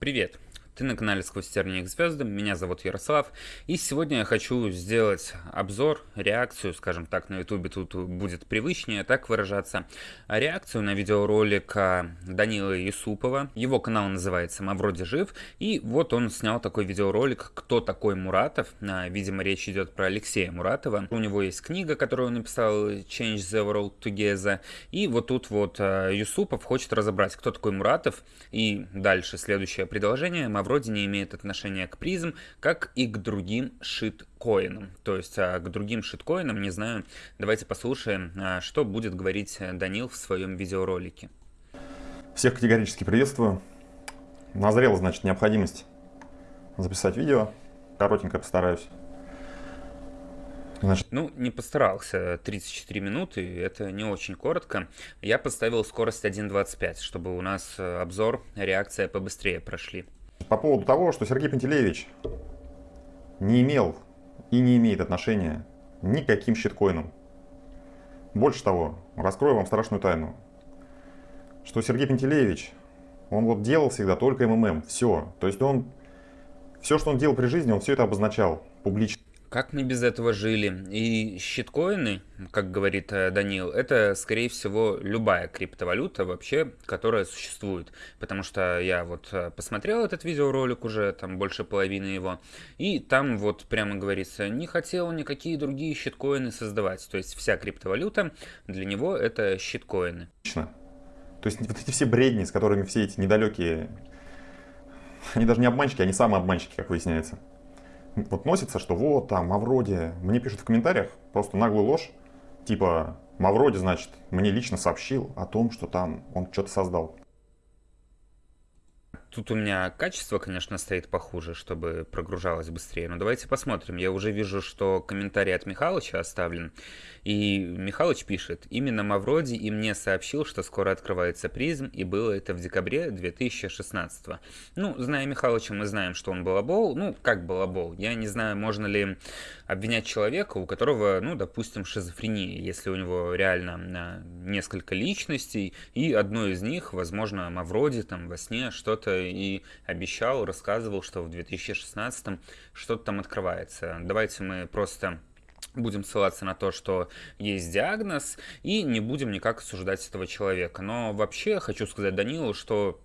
Привет! Ты на канале Сквозь тернии к звездам, меня зовут Ярослав, и сегодня я хочу сделать обзор, реакцию, скажем так, на ютубе тут будет привычнее так выражаться, реакцию на видеоролик а, Данила Юсупова, его канал называется «Мавроди жив», и вот он снял такой видеоролик «Кто такой Муратов?», а, видимо речь идет про Алексея Муратова, у него есть книга, которую он написал «Change the World Together», и вот тут вот а, Юсупов хочет разобрать, кто такой Муратов, и дальше следующее предложение. «Мавроди вроде не имеет отношения к призм, как и к другим шиткоинам. То есть а, к другим шиткоинам, не знаю, давайте послушаем, а, что будет говорить Данил в своем видеоролике. Всех категорически приветствую. Назрела, значит, необходимость записать видео. Коротенько постараюсь. Значит... Ну, не постарался. 34 минуты, это не очень коротко. Я поставил скорость 1.25, чтобы у нас э, обзор, реакция побыстрее прошли по поводу того, что Сергей Пантелеевич не имел и не имеет отношения никаким щиткоинам. Больше того, раскрою вам страшную тайну, что Сергей Пантелеевич, он вот делал всегда только МММ, все. То есть он, все, что он делал при жизни, он все это обозначал публично. Как мы без этого жили? И щиткоины, как говорит э, Данил, это, скорее всего, любая криптовалюта вообще, которая существует. Потому что я вот э, посмотрел этот видеоролик уже, там больше половины его, и там вот прямо говорится, не хотел никакие другие щиткоины создавать. То есть вся криптовалюта для него это щиткоины. То есть вот эти все бредни, с которыми все эти недалекие, они даже не обманщики, они самые обманщики, как выясняется вот носится, что вот там Мавроди, мне пишут в комментариях просто наглую ложь, типа Мавроди, значит, мне лично сообщил о том, что там он что-то создал. Тут у меня качество, конечно, стоит похуже, чтобы прогружалось быстрее. Но давайте посмотрим. Я уже вижу, что комментарий от Михалыча оставлен. И Михалыч пишет, именно Мавроди и мне сообщил, что скоро открывается призм, и было это в декабре 2016 -го. Ну, зная Михалыча, мы знаем, что он балабол. Ну, как балабол? Я не знаю, можно ли обвинять человека, у которого, ну, допустим, шизофрения, если у него реально а, несколько личностей, и одной из них, возможно, Мавроди там во сне что-то и обещал, рассказывал, что в 2016 что-то там открывается. Давайте мы просто будем ссылаться на то, что есть диагноз, и не будем никак осуждать этого человека. Но вообще хочу сказать Данилу, что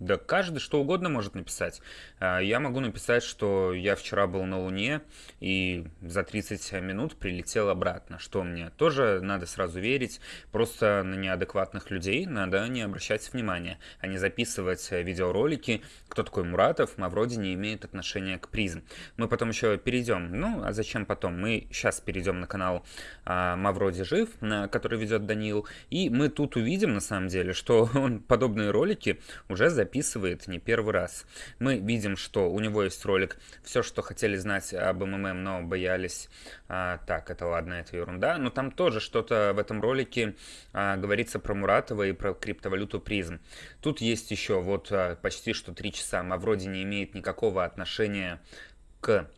да каждый что угодно может написать. А, я могу написать, что я вчера был на Луне и за 30 минут прилетел обратно, что мне тоже надо сразу верить. Просто на неадекватных людей надо не обращать внимания, а не записывать видеоролики, кто такой Муратов, Мавроди не имеет отношения к призм. Мы потом еще перейдем, ну а зачем потом? Мы сейчас перейдем на канал а, Мавроди Жив, на, который ведет Данил, и мы тут увидим на самом деле, что он подобные ролики уже записывает записывает не первый раз. Мы видим, что у него есть ролик «Все, что хотели знать об МММ, но боялись». А, так, это ладно, это ерунда. Но там тоже что-то в этом ролике а, говорится про Муратова и про криптовалюту призм. Тут есть еще вот а, почти что три часа. Мавроди не имеет никакого отношения к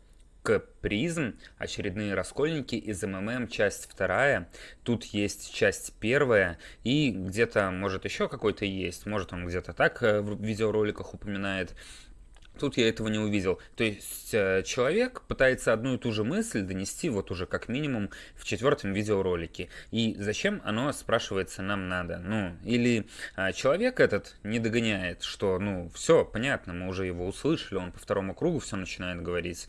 к призм, очередные раскольники из МММ, часть вторая, тут есть часть первая, и где-то, может, еще какой-то есть, может, он где-то так э, в видеороликах упоминает, Тут я этого не увидел. То есть э, человек пытается одну и ту же мысль донести вот уже как минимум в четвертом видеоролике. И зачем оно, спрашивается, нам надо? Ну, или э, человек этот не догоняет, что, ну, все, понятно, мы уже его услышали, он по второму кругу все начинает говорить.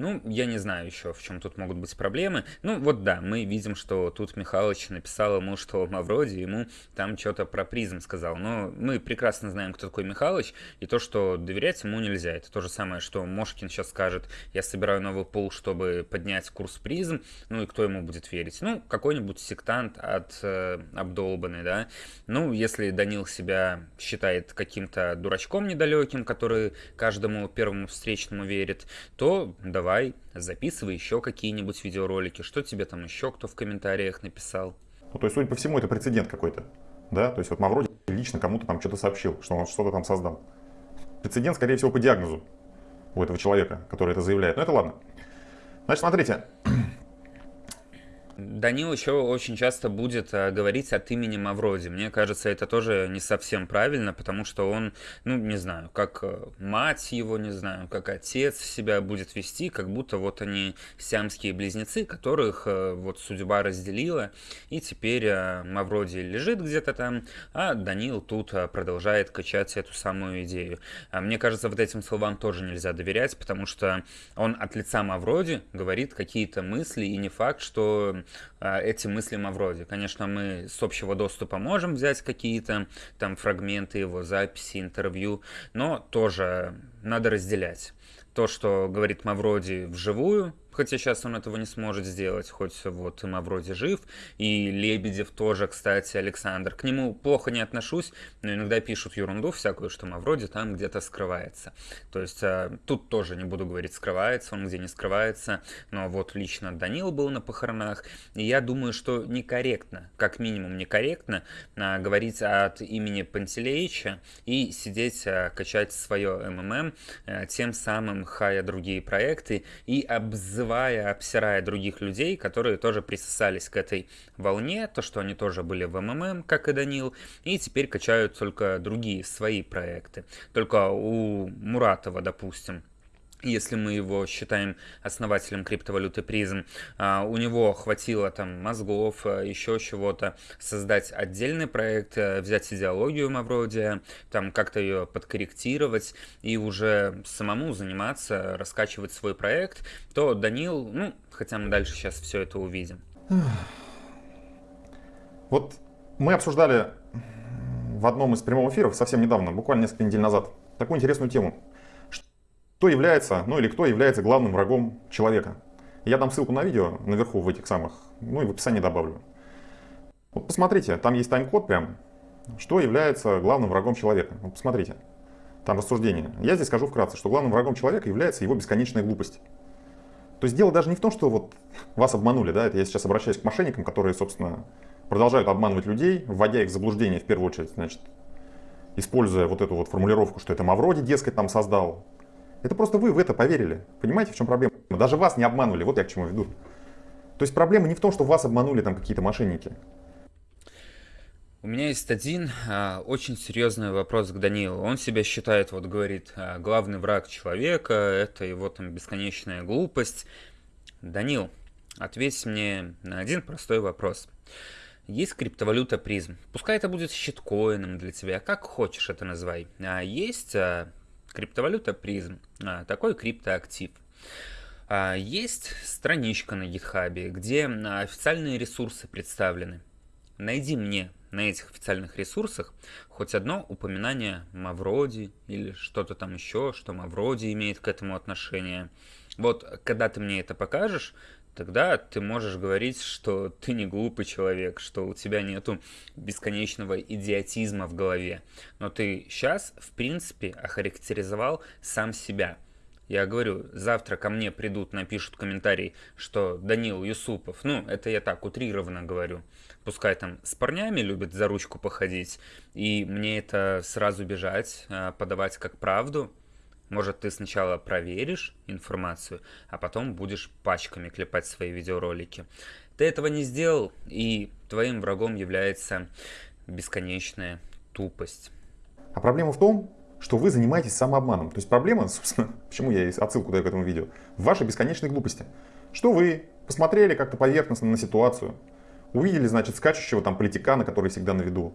Ну, я не знаю еще, в чем тут могут быть проблемы. Ну, вот да, мы видим, что тут Михалыч написал ему, что Мавроди ему там что-то про призм сказал. Но мы прекрасно знаем, кто такой Михалыч, и то, что доверять ему нельзя. Это то же самое, что Мошкин сейчас скажет, я собираю новый пул, чтобы поднять курс призм, ну и кто ему будет верить? Ну, какой-нибудь сектант от э, обдолбанный, да? Ну, если Данил себя считает каким-то дурачком недалеким, который каждому первому встречному верит, то да, давай, записывай еще какие-нибудь видеоролики, что тебе там еще кто в комментариях написал. Ну, то есть, судя по всему, это прецедент какой-то, да? То есть, вот Мавроди лично кому-то там что-то сообщил, что он что-то там создал. Прецедент, скорее всего, по диагнозу у этого человека, который это заявляет. Но это ладно. Значит, смотрите, Данил еще очень часто будет а, говорить от имени Мавроди. Мне кажется, это тоже не совсем правильно, потому что он, ну, не знаю, как э, мать его, не знаю, как отец себя будет вести, как будто вот они сиамские близнецы, которых э, вот судьба разделила, и теперь э, Мавроди лежит где-то там, а Данил тут продолжает качать эту самую идею. А мне кажется, вот этим словам тоже нельзя доверять, потому что он от лица Мавроди говорит какие-то мысли, и не факт, что эти мысли Мавроди. Конечно, мы с общего доступа можем взять какие-то там фрагменты его записи, интервью, но тоже надо разделять. То, что говорит Мавроди вживую, хотя сейчас он этого не сможет сделать, хоть вот Мавроди жив, и Лебедев тоже, кстати, Александр. К нему плохо не отношусь, но иногда пишут ерунду всякую, что Мавроди там где-то скрывается. То есть а, тут тоже не буду говорить скрывается, он где не скрывается, но вот лично Данил был на похоронах, и я думаю, что некорректно, как минимум некорректно а, говорить от имени Пантелеича и сидеть, а, качать свое МММ, а, тем самым хая другие проекты и обзывать обзывая, обсирая других людей, которые тоже присосались к этой волне, то, что они тоже были в МММ, как и Данил, и теперь качают только другие свои проекты. Только у Муратова, допустим, если мы его считаем основателем криптовалюты призм, а, у него хватило там мозгов, а, еще чего-то, создать отдельный проект, а, взять идеологию Мавродия, там как-то ее подкорректировать и уже самому заниматься, раскачивать свой проект, то Данил, ну, хотя мы дальше сейчас все это увидим. Вот мы обсуждали в одном из прямых эфиров совсем недавно, буквально несколько недель назад, такую интересную тему кто является, ну или кто является главным врагом человека. Я дам ссылку на видео наверху в этих самых, ну и в описании добавлю. Вот посмотрите, там есть тайм-код прям, что является главным врагом человека. Вот посмотрите, там рассуждение. Я здесь скажу вкратце, что главным врагом человека является его бесконечная глупость. То есть дело даже не в том, что вот вас обманули, да, это я сейчас обращаюсь к мошенникам, которые, собственно, продолжают обманывать людей, вводя их в заблуждение в первую очередь, значит, используя вот эту вот формулировку, что это Мавроди, дескать, там создал, это просто вы в это поверили. Понимаете, в чем проблема? Даже вас не обманули, вот я к чему веду. То есть проблема не в том, что вас обманули там какие-то мошенники. У меня есть один а, очень серьезный вопрос к Данилу. Он себя считает, вот говорит, а, главный враг человека, это его там бесконечная глупость. Данил, ответь мне на один простой вопрос. Есть криптовалюта призм. Пускай это будет щиткоином для тебя, как хочешь это называй. А есть а, Криптовалюта призм. А, такой криптоактив. А, есть страничка на GitHub, где официальные ресурсы представлены. Найди мне на этих официальных ресурсах хоть одно упоминание Мавроди или что-то там еще, что Мавроди имеет к этому отношение. Вот, когда ты мне это покажешь, тогда ты можешь говорить, что ты не глупый человек, что у тебя нету бесконечного идиотизма в голове. Но ты сейчас, в принципе, охарактеризовал сам себя. Я говорю, завтра ко мне придут, напишут комментарий, что Данил Юсупов, ну, это я так утрированно говорю, пускай там с парнями любит за ручку походить, и мне это сразу бежать, а, подавать как правду, может, ты сначала проверишь информацию, а потом будешь пачками клепать свои видеоролики. Ты этого не сделал, и твоим врагом является бесконечная тупость. А проблема в том, что вы занимаетесь самообманом. То есть проблема, собственно, почему я отсылку даю к этому видео, в вашей бесконечной глупости. Что вы посмотрели как-то поверхностно на ситуацию, увидели, значит, скачущего там политикана, который всегда на виду.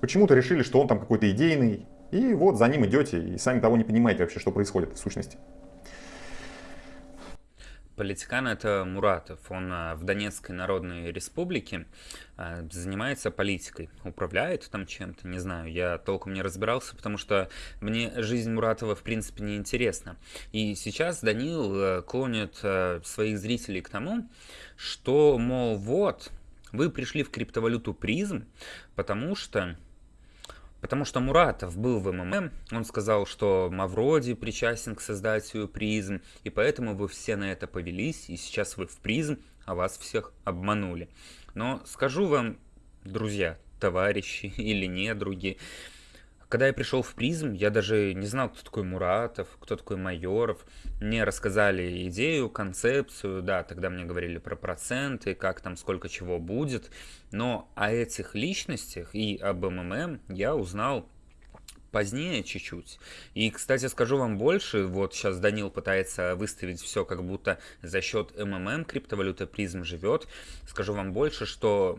Почему-то решили, что он там какой-то идейный, и вот за ним идете, и сами того не понимаете вообще, что происходит в сущности. Политикан это Муратов. Он а, в Донецкой Народной Республике а, занимается политикой, управляет там чем-то, не знаю, я толком не разбирался, потому что мне жизнь Муратова в принципе не интересна. И сейчас Данил э, клонит своих зрителей к тому, что, мол, вот, вы пришли в криптовалюту призм, потому что Потому что Муратов был в МММ, он сказал, что Мавроди причастен к создателю призм, и поэтому вы все на это повелись, и сейчас вы в призм, а вас всех обманули. Но скажу вам, друзья, товарищи или недруги, когда я пришел в призм, я даже не знал, кто такой Муратов, кто такой Майоров. Мне рассказали идею, концепцию, да, тогда мне говорили про проценты, как там, сколько чего будет. Но о этих личностях и об МММ я узнал позднее чуть-чуть. И, кстати, скажу вам больше, вот сейчас Данил пытается выставить все как будто за счет МММ криптовалюта призм живет. Скажу вам больше, что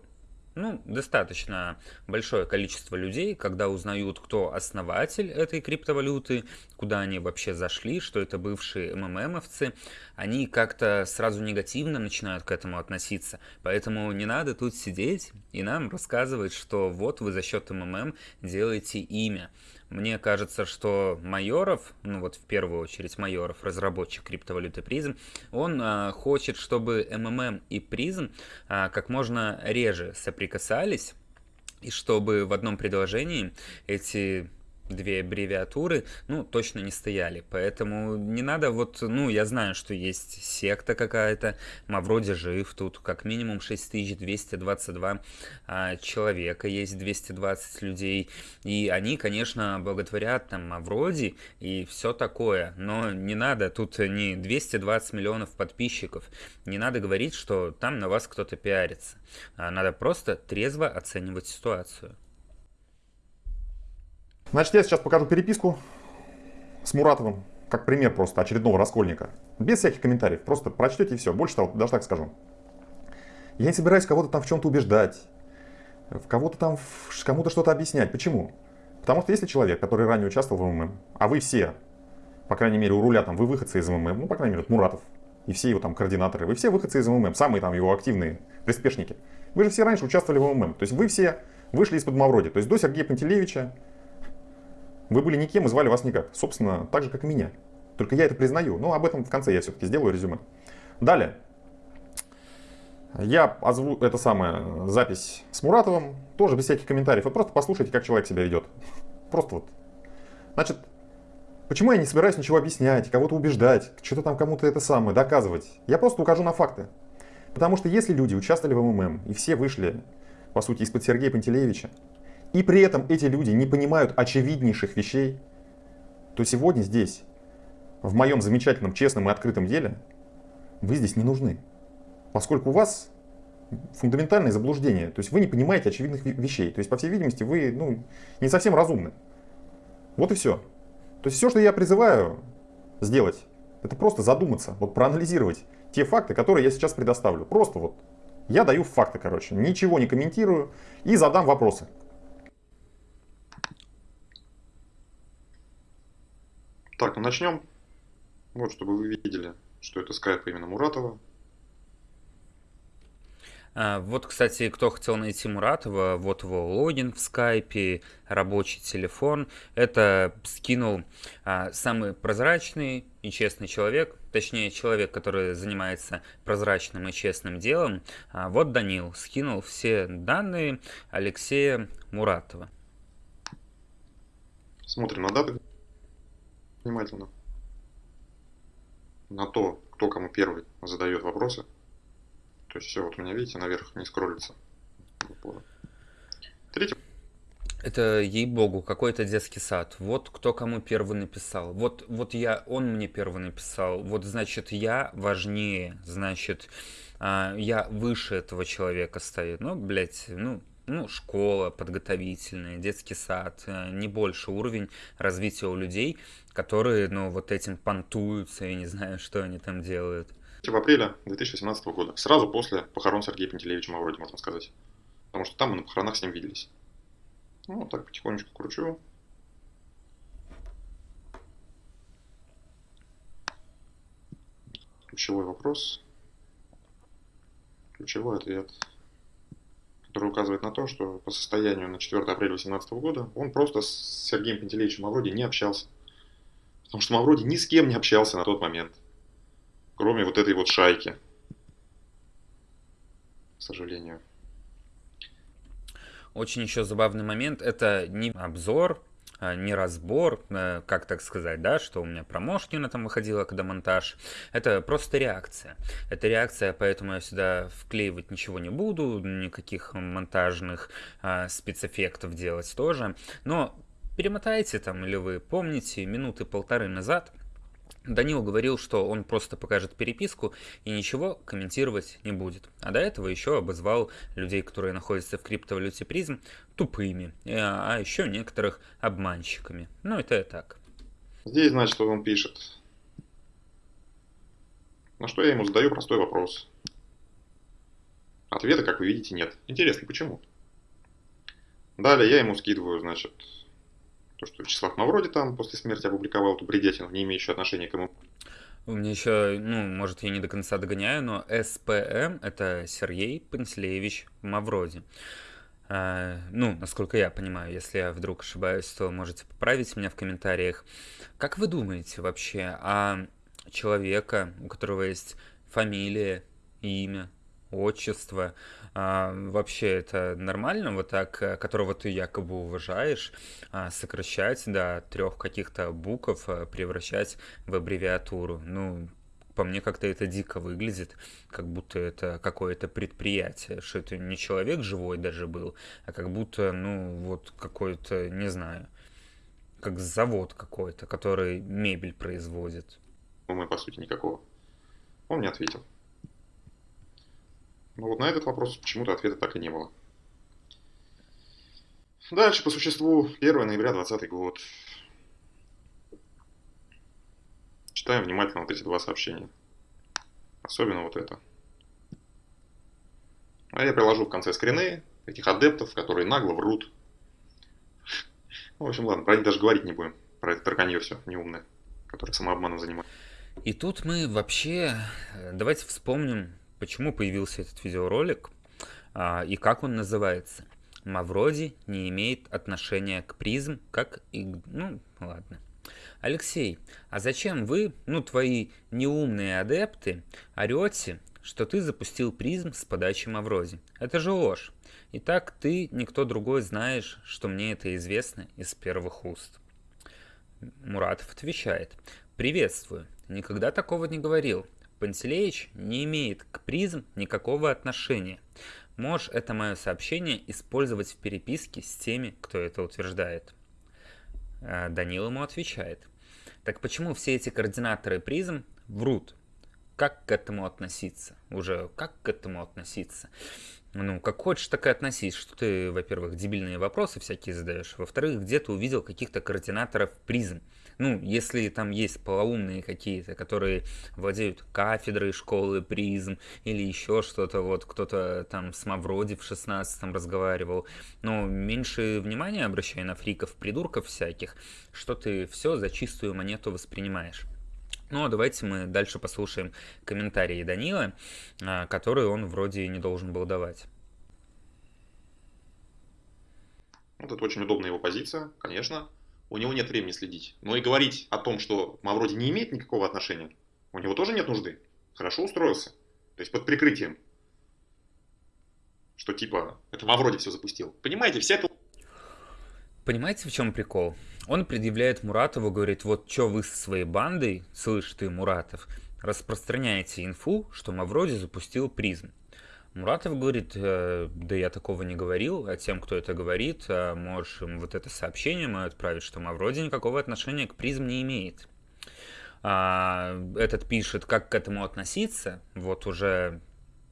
ну, достаточно большое количество людей, когда узнают, кто основатель этой криптовалюты, куда они вообще зашли, что это бывшие МММовцы, они как-то сразу негативно начинают к этому относиться. Поэтому не надо тут сидеть и нам рассказывать, что вот вы за счет МММ делаете имя. Мне кажется, что Майоров, ну вот в первую очередь Майоров, разработчик криптовалюты призм, он а, хочет, чтобы МММ и призм а, как можно реже соприкасались, и чтобы в одном предложении эти две аббревиатуры, ну, точно не стояли. Поэтому не надо вот, ну, я знаю, что есть секта какая-то, Мавроди жив, тут как минимум 6222 а, человека, есть 220 людей, и они, конечно, благотворят там Мавроди и все такое, но не надо, тут не 220 миллионов подписчиков, не надо говорить, что там на вас кто-то пиарится, а надо просто трезво оценивать ситуацию. Значит, я сейчас покажу переписку с Муратовым, как пример просто очередного раскольника. Без всяких комментариев, просто прочтете и все. Больше того, даже так скажу. Я не собираюсь кого-то там в чем-то убеждать, в кого-то там, кому-то что-то объяснять. Почему? Потому что если человек, который ранее участвовал в МММ, а вы все, по крайней мере, у руля там, вы выходцы из МММ, ну, по крайней мере, Муратов, и все его там координаторы, вы все выходцы из МММ, самые там его активные приспешники. Вы же все раньше участвовали в МММ, то есть вы все вышли из-под Мавроди, то есть до Сергея Пантелеевича, вы были никем и звали вас никак. Собственно, так же, как и меня. Только я это признаю. Но об этом в конце я все-таки сделаю резюме. Далее. Я озву это самое, запись с Муратовым, тоже без всяких комментариев. Вы просто послушайте, как человек себя ведет. Просто вот. Значит, почему я не собираюсь ничего объяснять, кого-то убеждать, что-то там кому-то это самое, доказывать? Я просто укажу на факты. Потому что если люди участвовали в МММ, и все вышли, по сути, из-под Сергея Пантелеевича, и при этом эти люди не понимают очевиднейших вещей, то сегодня здесь, в моем замечательном, честном и открытом деле, вы здесь не нужны. Поскольку у вас фундаментальное заблуждение, то есть вы не понимаете очевидных вещей. То есть, по всей видимости, вы ну, не совсем разумны. Вот и все. То есть все, что я призываю сделать, это просто задуматься, вот проанализировать те факты, которые я сейчас предоставлю. Просто вот я даю факты, короче, ничего не комментирую и задам вопросы. Так, ну начнем. Вот, чтобы вы видели, что это скайп именно Муратова. А, вот, кстати, кто хотел найти Муратова, вот его логин в скайпе, рабочий телефон. Это скинул а, самый прозрачный и честный человек, точнее человек, который занимается прозрачным и честным делом. А, вот Данил скинул все данные Алексея Муратова. Смотрим на даты внимательно на то, кто кому первый задает вопросы. То есть все, вот у меня, видите, наверх не скроллится. Третий. Это, ей-богу, какой-то детский сад. Вот кто кому первый написал. Вот, вот я, он мне первый написал. Вот, значит, я важнее. Значит, а, я выше этого человека стою. Ну, блядь, ну, ну, школа подготовительная, детский сад, э, не больше уровень развития у людей, которые, ну, вот этим понтуются, и не знаю, что они там делают. В апреле 2017 года, сразу после похорон Сергея Пантелеевича Мавроди, можно сказать. Потому что там мы на похоронах с ним виделись. Ну, вот так потихонечку кручу. Ключевой вопрос. Ключевой ответ который указывает на то, что по состоянию на 4 апреля 2018 года он просто с Сергеем Пантелеичем Мавроди не общался. Потому что Мавроди ни с кем не общался на тот момент, кроме вот этой вот шайки. К сожалению. Очень еще забавный момент, это не обзор а, не разбор, э, как так сказать, да, что у меня промошкина там выходила, когда монтаж. Это просто реакция. Это реакция, поэтому я сюда вклеивать ничего не буду, никаких монтажных а, спецэффектов делать тоже. Но перемотайте там, или вы помните, минуты полторы назад Данил говорил, что он просто покажет переписку и ничего комментировать не будет. А до этого еще обозвал людей, которые находятся в криптовалюте призм, тупыми, э, а еще некоторых обманщиками. Ну, это и так. Здесь, значит, он пишет. На что я ему задаю простой вопрос. Ответа, как вы видите, нет. Интересно, почему? Далее я ему скидываю, значит, то, что Вячеслав Мавроди там после смерти опубликовал эту бредятину, не имеющую отношения к ему. У меня еще, ну, может, я не до конца догоняю, но СПМ – это Сергей Пантелеевич Мавроди. А, ну, насколько я понимаю, если я вдруг ошибаюсь, то можете поправить меня в комментариях. Как вы думаете вообще о человека, у которого есть фамилия, имя, отчество, а, вообще это нормально, вот так, э, которого ты якобы уважаешь, а, сокращать до трех каких-то букв, а, превращать в аббревиатуру? Ну, по мне как-то это дико выглядит, как будто это какое-то предприятие, что это не человек живой даже был, а как будто, ну, вот какой-то, не знаю, как завод какой-то, который мебель производит. Мы, по сути, никакого. Он не ответил. Но вот на этот вопрос почему-то ответа так и не было. Дальше по существу 1 ноября 2020 год. Читаем внимательно вот эти два сообщения. Особенно вот это. А я приложу в конце скрины этих адептов, которые нагло врут. Ну, в общем, ладно, про них даже говорить не будем. Про это тарканье все неумное, которое самообманом занимается. И тут мы вообще, э, давайте вспомним почему появился этот видеоролик а, и как он называется. Мавроди не имеет отношения к призм, как и... Ну, ладно. Алексей, а зачем вы, ну, твои неумные адепты, орете, что ты запустил призм с подачи Мавроди? Это же ложь. И так ты, никто другой знаешь, что мне это известно из первых уст. Муратов отвечает. Приветствую. Никогда такого не говорил. Пантелеич не имеет к призм никакого отношения. Можешь это мое сообщение использовать в переписке с теми, кто это утверждает. Э, Данил ему отвечает. Так почему все эти координаторы призм врут? Как к этому относиться? Уже как к этому относиться? Ну, как хочешь, так и относись, что ты, во-первых, дебильные вопросы всякие задаешь, во-вторых, где ты увидел каких-то координаторов призм. Ну, если там есть полоумные какие-то, которые владеют кафедрой школы призм или еще что-то, вот кто-то там с Мавроди в 16-м разговаривал, но меньше внимания обращай на фриков, придурков всяких, что ты все за чистую монету воспринимаешь. Ну, а давайте мы дальше послушаем комментарии Данила, а, которые он вроде не должен был давать. Вот это очень удобная его позиция, конечно у него нет времени следить. Но и говорить о том, что Мавроди не имеет никакого отношения, у него тоже нет нужды. Хорошо устроился. То есть под прикрытием. Что типа, это Мавроди все запустил. Понимаете, вся эта... Понимаете, в чем прикол? Он предъявляет Муратову, говорит, вот что вы со своей бандой, слышь ты, Муратов, распространяете инфу, что Мавроди запустил призм. Муратов говорит, э, да я такого не говорил, а тем, кто это говорит, э, можешь им вот это сообщение мое отправить, что Мавроди никакого отношения к призм не имеет. А, этот пишет, как к этому относиться, вот уже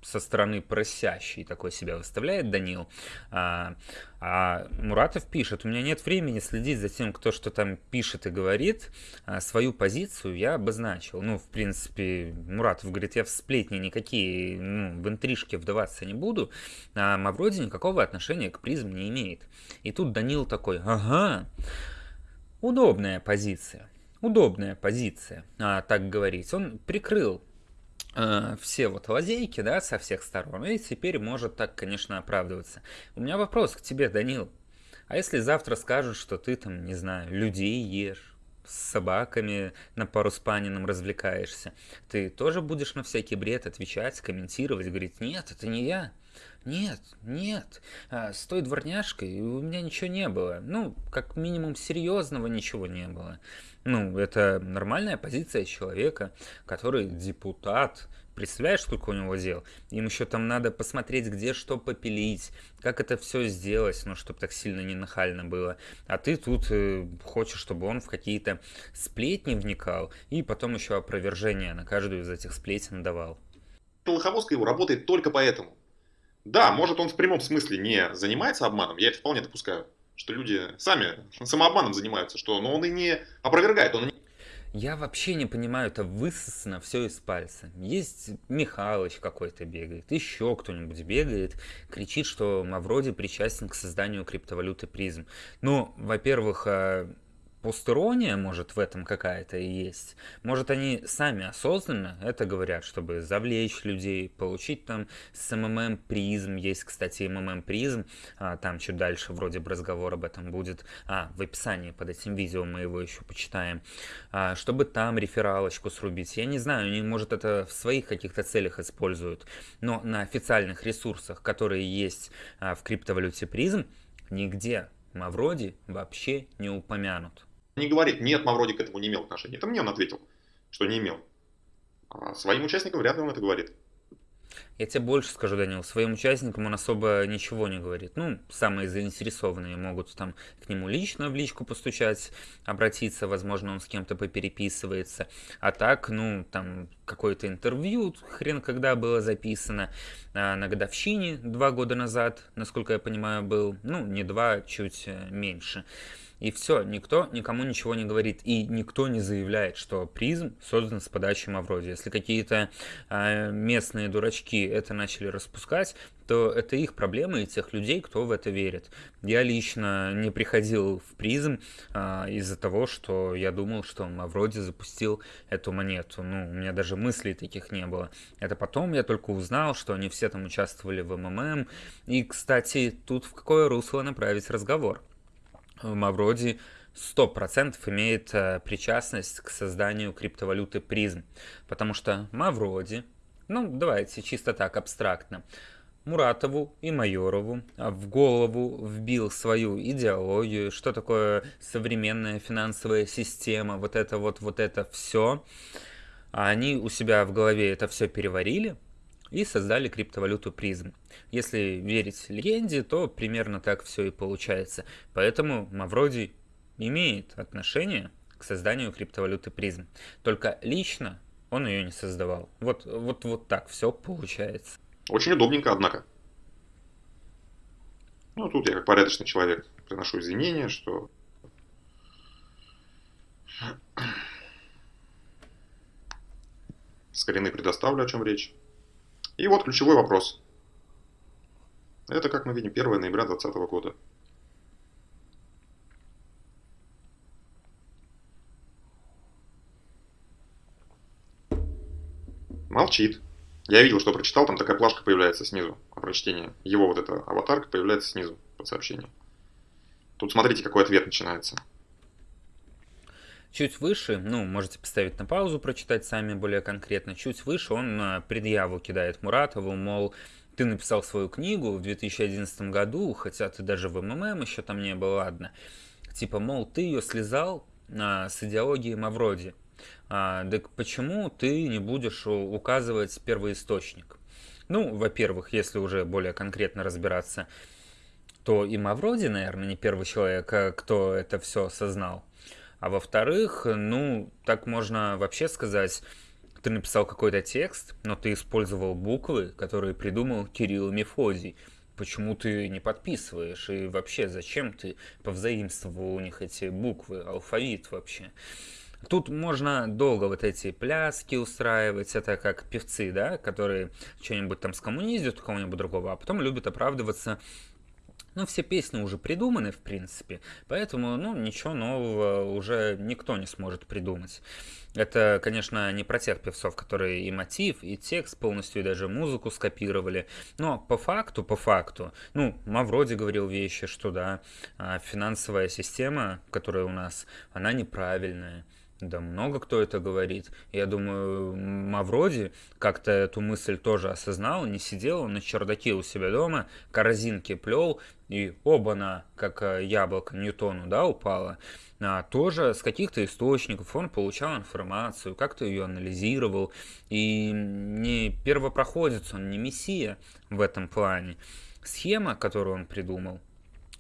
со стороны просящий такой себя выставляет Данил. А, а Муратов пишет, у меня нет времени следить за тем, кто что там пишет и говорит. А свою позицию я обозначил. Ну, в принципе, Муратов говорит, я в сплетни никакие, ну, в интрижки вдаваться не буду. А Мавроди никакого отношения к призм не имеет. И тут Данил такой, ага, удобная позиция. Удобная позиция, а, так говорить. Он прикрыл все вот лазейки, да, со всех сторон, и теперь может так, конечно, оправдываться. У меня вопрос к тебе, Данил. А если завтра скажут, что ты там, не знаю, людей ешь, с собаками на пару с панином развлекаешься, ты тоже будешь на всякий бред отвечать, комментировать, говорить, нет, это не я, нет, нет, а, с той дворняжкой у меня ничего не было. Ну, как минимум серьезного ничего не было. Ну, это нормальная позиция человека, который депутат Представляешь, сколько у него дел? Им еще там надо посмотреть, где что попилить, как это все сделать, ну, чтобы так сильно не нахально было. А ты тут э, хочешь, чтобы он в какие-то сплетни вникал и потом еще опровержение на каждую из этих сплетен давал. Лоховозка его работает только поэтому. Да, может он в прямом смысле не занимается обманом, я это вполне допускаю, что люди сами самообманом занимаются, что, но он и не опровергает, он я вообще не понимаю, это высосано все из пальца. Есть Михалыч какой-то бегает, еще кто-нибудь бегает, кричит, что Мавроди причастен к созданию криптовалюты призм. Ну, во-первых, а, Постерония, может, в этом какая-то и есть. Может, они сами осознанно это говорят, чтобы завлечь людей, получить там с МММ призм. Есть, кстати, МММ призм. А, там чуть дальше вроде бы разговор об этом будет. А, в описании под этим видео мы его еще почитаем. А, чтобы там рефералочку срубить. Я не знаю, они, может, это в своих каких-то целях используют. Но на официальных ресурсах, которые есть а, в криптовалюте призм, нигде Мавроди вообще не упомянут не говорит, нет, Мавроди к этому не имел отношения. Это мне он ответил, что не имел. А своим участникам вряд ли он это говорит. Я тебе больше скажу, Данил, своим участникам он особо ничего не говорит. Ну, самые заинтересованные могут там к нему лично в личку постучать, обратиться, возможно, он с кем-то попереписывается. А так, ну, там какое-то интервью, хрен когда было записано, а, на годовщине два года назад, насколько я понимаю, был, ну, не два, чуть э, меньше. И все, никто никому ничего не говорит. И никто не заявляет, что призм создан с подачи Мавроди. Если какие-то э, местные дурачки это начали распускать, то это их проблемы и тех людей, кто в это верит. Я лично не приходил в призм э, из-за того, что я думал, что Мавроди запустил эту монету. Ну, у меня даже мыслей таких не было. Это потом я только узнал, что они все там участвовали в МММ. И, кстати, тут в какое русло направить разговор. Мавроди 100% имеет э, причастность к созданию криптовалюты призм. Потому что Мавроди, ну давайте чисто так абстрактно, Муратову и Майорову в голову вбил свою идеологию, что такое современная финансовая система, вот это вот, вот это все. А они у себя в голове это все переварили, и создали криптовалюту призм. Если верить легенде, то примерно так все и получается. Поэтому Мавроди имеет отношение к созданию криптовалюты призм. Только лично он ее не создавал. Вот, вот, вот так все получается. Очень удобненько, однако. Ну, тут я как порядочный человек приношу извинения, что с коренной предоставлю, о чем речь. И вот ключевой вопрос. Это, как мы видим, 1 ноября 2020 года. Молчит. Я видел, что прочитал, там такая плашка появляется снизу, а прочтение. Его вот эта аватарка появляется снизу под сообщением. Тут смотрите, какой ответ начинается. Чуть выше, ну, можете поставить на паузу, прочитать сами более конкретно. Чуть выше он э, предъяву кидает Муратову, мол, ты написал свою книгу в 2011 году, хотя ты даже в МММ еще там не был, ладно. Типа, мол, ты ее слезал а, с идеологией Мавроди. А, так почему ты не будешь указывать первоисточник? Ну, во-первых, если уже более конкретно разбираться, то и Мавроди, наверное, не первый человек, а кто это все осознал. А во-вторых, ну, так можно вообще сказать, ты написал какой-то текст, но ты использовал буквы, которые придумал Кирилл Мефодий. Почему ты не подписываешь? И вообще, зачем ты повзаимствовал у них эти буквы, алфавит вообще? Тут можно долго вот эти пляски устраивать, это как певцы, да, которые что-нибудь там скоммуниздят у кого-нибудь другого, а потом любят оправдываться ну, все песни уже придуманы, в принципе, поэтому, ну, ничего нового уже никто не сможет придумать. Это, конечно, не про тех певцов, которые и мотив, и текст полностью, и даже музыку скопировали. Но по факту, по факту, ну, Мавроди говорил вещи, что да, а, финансовая система, которая у нас, она неправильная. Да много кто это говорит. Я думаю, Мавроди как-то эту мысль тоже осознал, не сидел на чердаке у себя дома, корзинки плел, и оба-на, как э, яблоко Ньютону, да, упала. А, тоже с каких-то источников он получал информацию, как-то ее анализировал. И не первопроходец, он не мессия в этом плане. Схема, которую он придумал,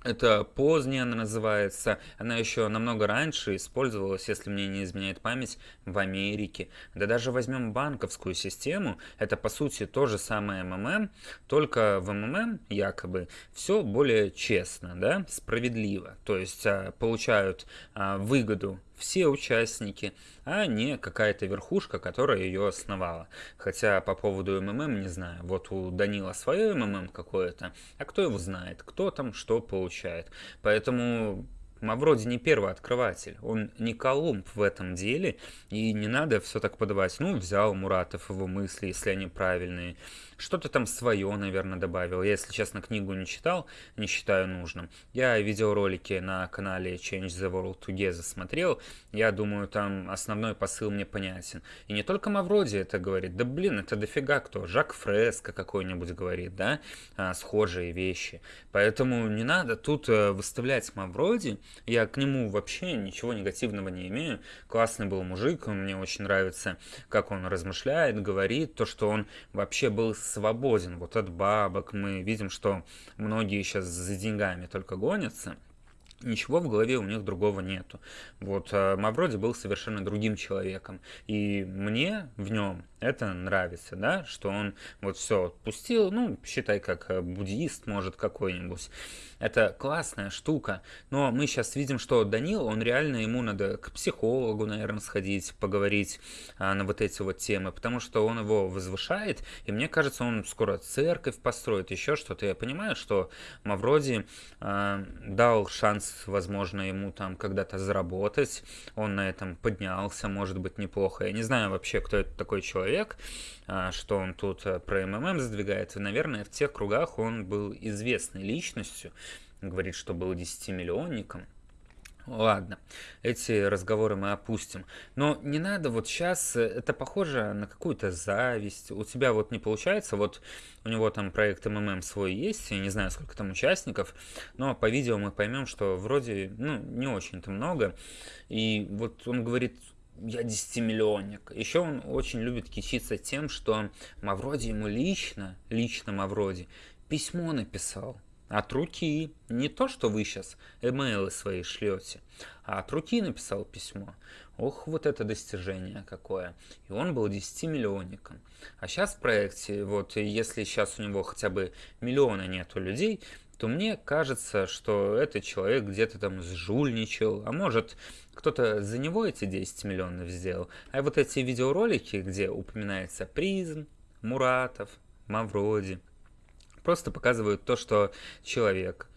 это поздняя она называется. Она еще намного раньше использовалась, если мне не изменяет память, в Америке. Да даже возьмем банковскую систему, это по сути то же самое МММ, только в МММ якобы все более честно, да, справедливо. То есть а, получают а, выгоду все участники, а не какая-то верхушка, которая ее основала. Хотя по поводу МММ не знаю. Вот у Данила свое МММ какое-то, а кто его знает, кто там что получает. Поэтому Мавроди не первый открыватель, он не Колумб в этом деле, и не надо все так подавать. Ну, взял Муратов его мысли, если они правильные, что-то там свое, наверное, добавил. Я, если честно, книгу не читал, не считаю нужным. Я видеоролики на канале Change the World Together смотрел. Я думаю, там основной посыл мне понятен. И не только Мавроди это говорит. Да блин, это дофига кто. Жак Фреско какой-нибудь говорит, да? А, схожие вещи. Поэтому не надо тут э, выставлять Мавроди. Я к нему вообще ничего негативного не имею. Классный был мужик, мне очень нравится, как он размышляет, говорит, то, что он вообще был свободен вот от бабок. Мы видим, что многие сейчас за деньгами только гонятся ничего в голове у них другого нету. Вот а Мавроди был совершенно другим человеком. И мне в нем это нравится, да, что он вот все отпустил, ну, считай, как э, буддист, может, какой-нибудь. Это классная штука, но мы сейчас видим, что Данил, он реально, ему надо к психологу, наверное, сходить, поговорить а, на вот эти вот темы, потому что он его возвышает, и мне кажется, он скоро церковь построит, еще что-то. Я понимаю, что Мавроди а, дал шанс, возможно, ему там когда-то заработать, он на этом поднялся, может быть, неплохо. Я не знаю вообще, кто это такой человек, человек, а, что он тут э, про МММ задвигает. И, наверное, в тех кругах он был известной личностью. Говорит, что был 10-миллионником. Ладно, эти разговоры мы опустим. Но не надо вот сейчас, э, это похоже на какую-то зависть. У тебя вот не получается, вот у него там проект МММ свой есть, я не знаю, сколько там участников, но по видео мы поймем, что вроде, ну, не очень-то много. И вот он говорит, я десятимиллионник. Еще он очень любит кичиться тем, что Мавроди ему лично, лично Мавроди, письмо написал. От руки. Не то, что вы сейчас имейлы свои шлете, а от руки написал письмо. Ох, вот это достижение какое. И он был 10-миллионником. А сейчас в проекте, вот если сейчас у него хотя бы миллиона нету людей, то мне кажется, что этот человек где-то там сжульничал, а может кто-то за него эти 10 миллионов сделал. А вот эти видеоролики, где упоминается Призм, Муратов, Мавроди, просто показывают то, что человек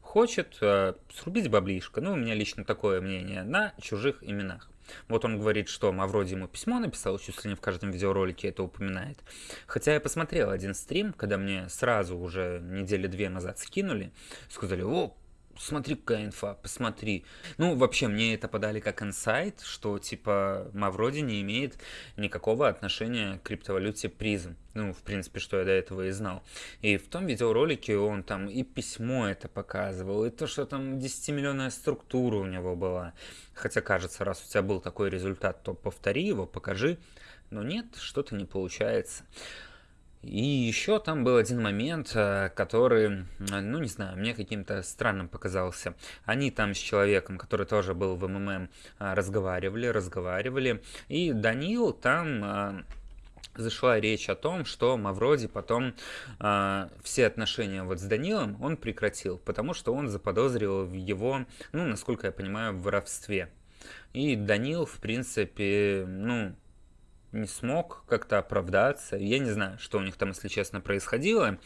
хочет э, срубить баблишко, ну, у меня лично такое мнение, на чужих именах. Вот он говорит, что Мавроди ему письмо написал, чуть ли не в каждом видеоролике это упоминает. Хотя я посмотрел один стрим, когда мне сразу уже недели две назад скинули, сказали, о, смотри, какая инфа, посмотри. Ну, вообще, мне это подали как инсайт, что, типа, Мавроди не имеет никакого отношения к криптовалюте призм. Ну, в принципе, что я до этого и знал. И в том видеоролике он там и письмо это показывал, и то, что там 10-миллионная структура у него была. Хотя, кажется, раз у тебя был такой результат, то повтори его, покажи. Но нет, что-то не получается. И еще там был один момент, э, который, ну не знаю, мне каким-то странным показался. Они там с человеком, который тоже был в МММ, э, разговаривали, разговаривали. И Данил там э, зашла речь о том, что Мавроди потом э, все отношения вот с Данилом он прекратил, потому что он заподозрил в его, ну, насколько я понимаю, в воровстве. И Данил, в принципе, ну, не смог как-то оправдаться. Я не знаю, что у них там, если честно, происходило.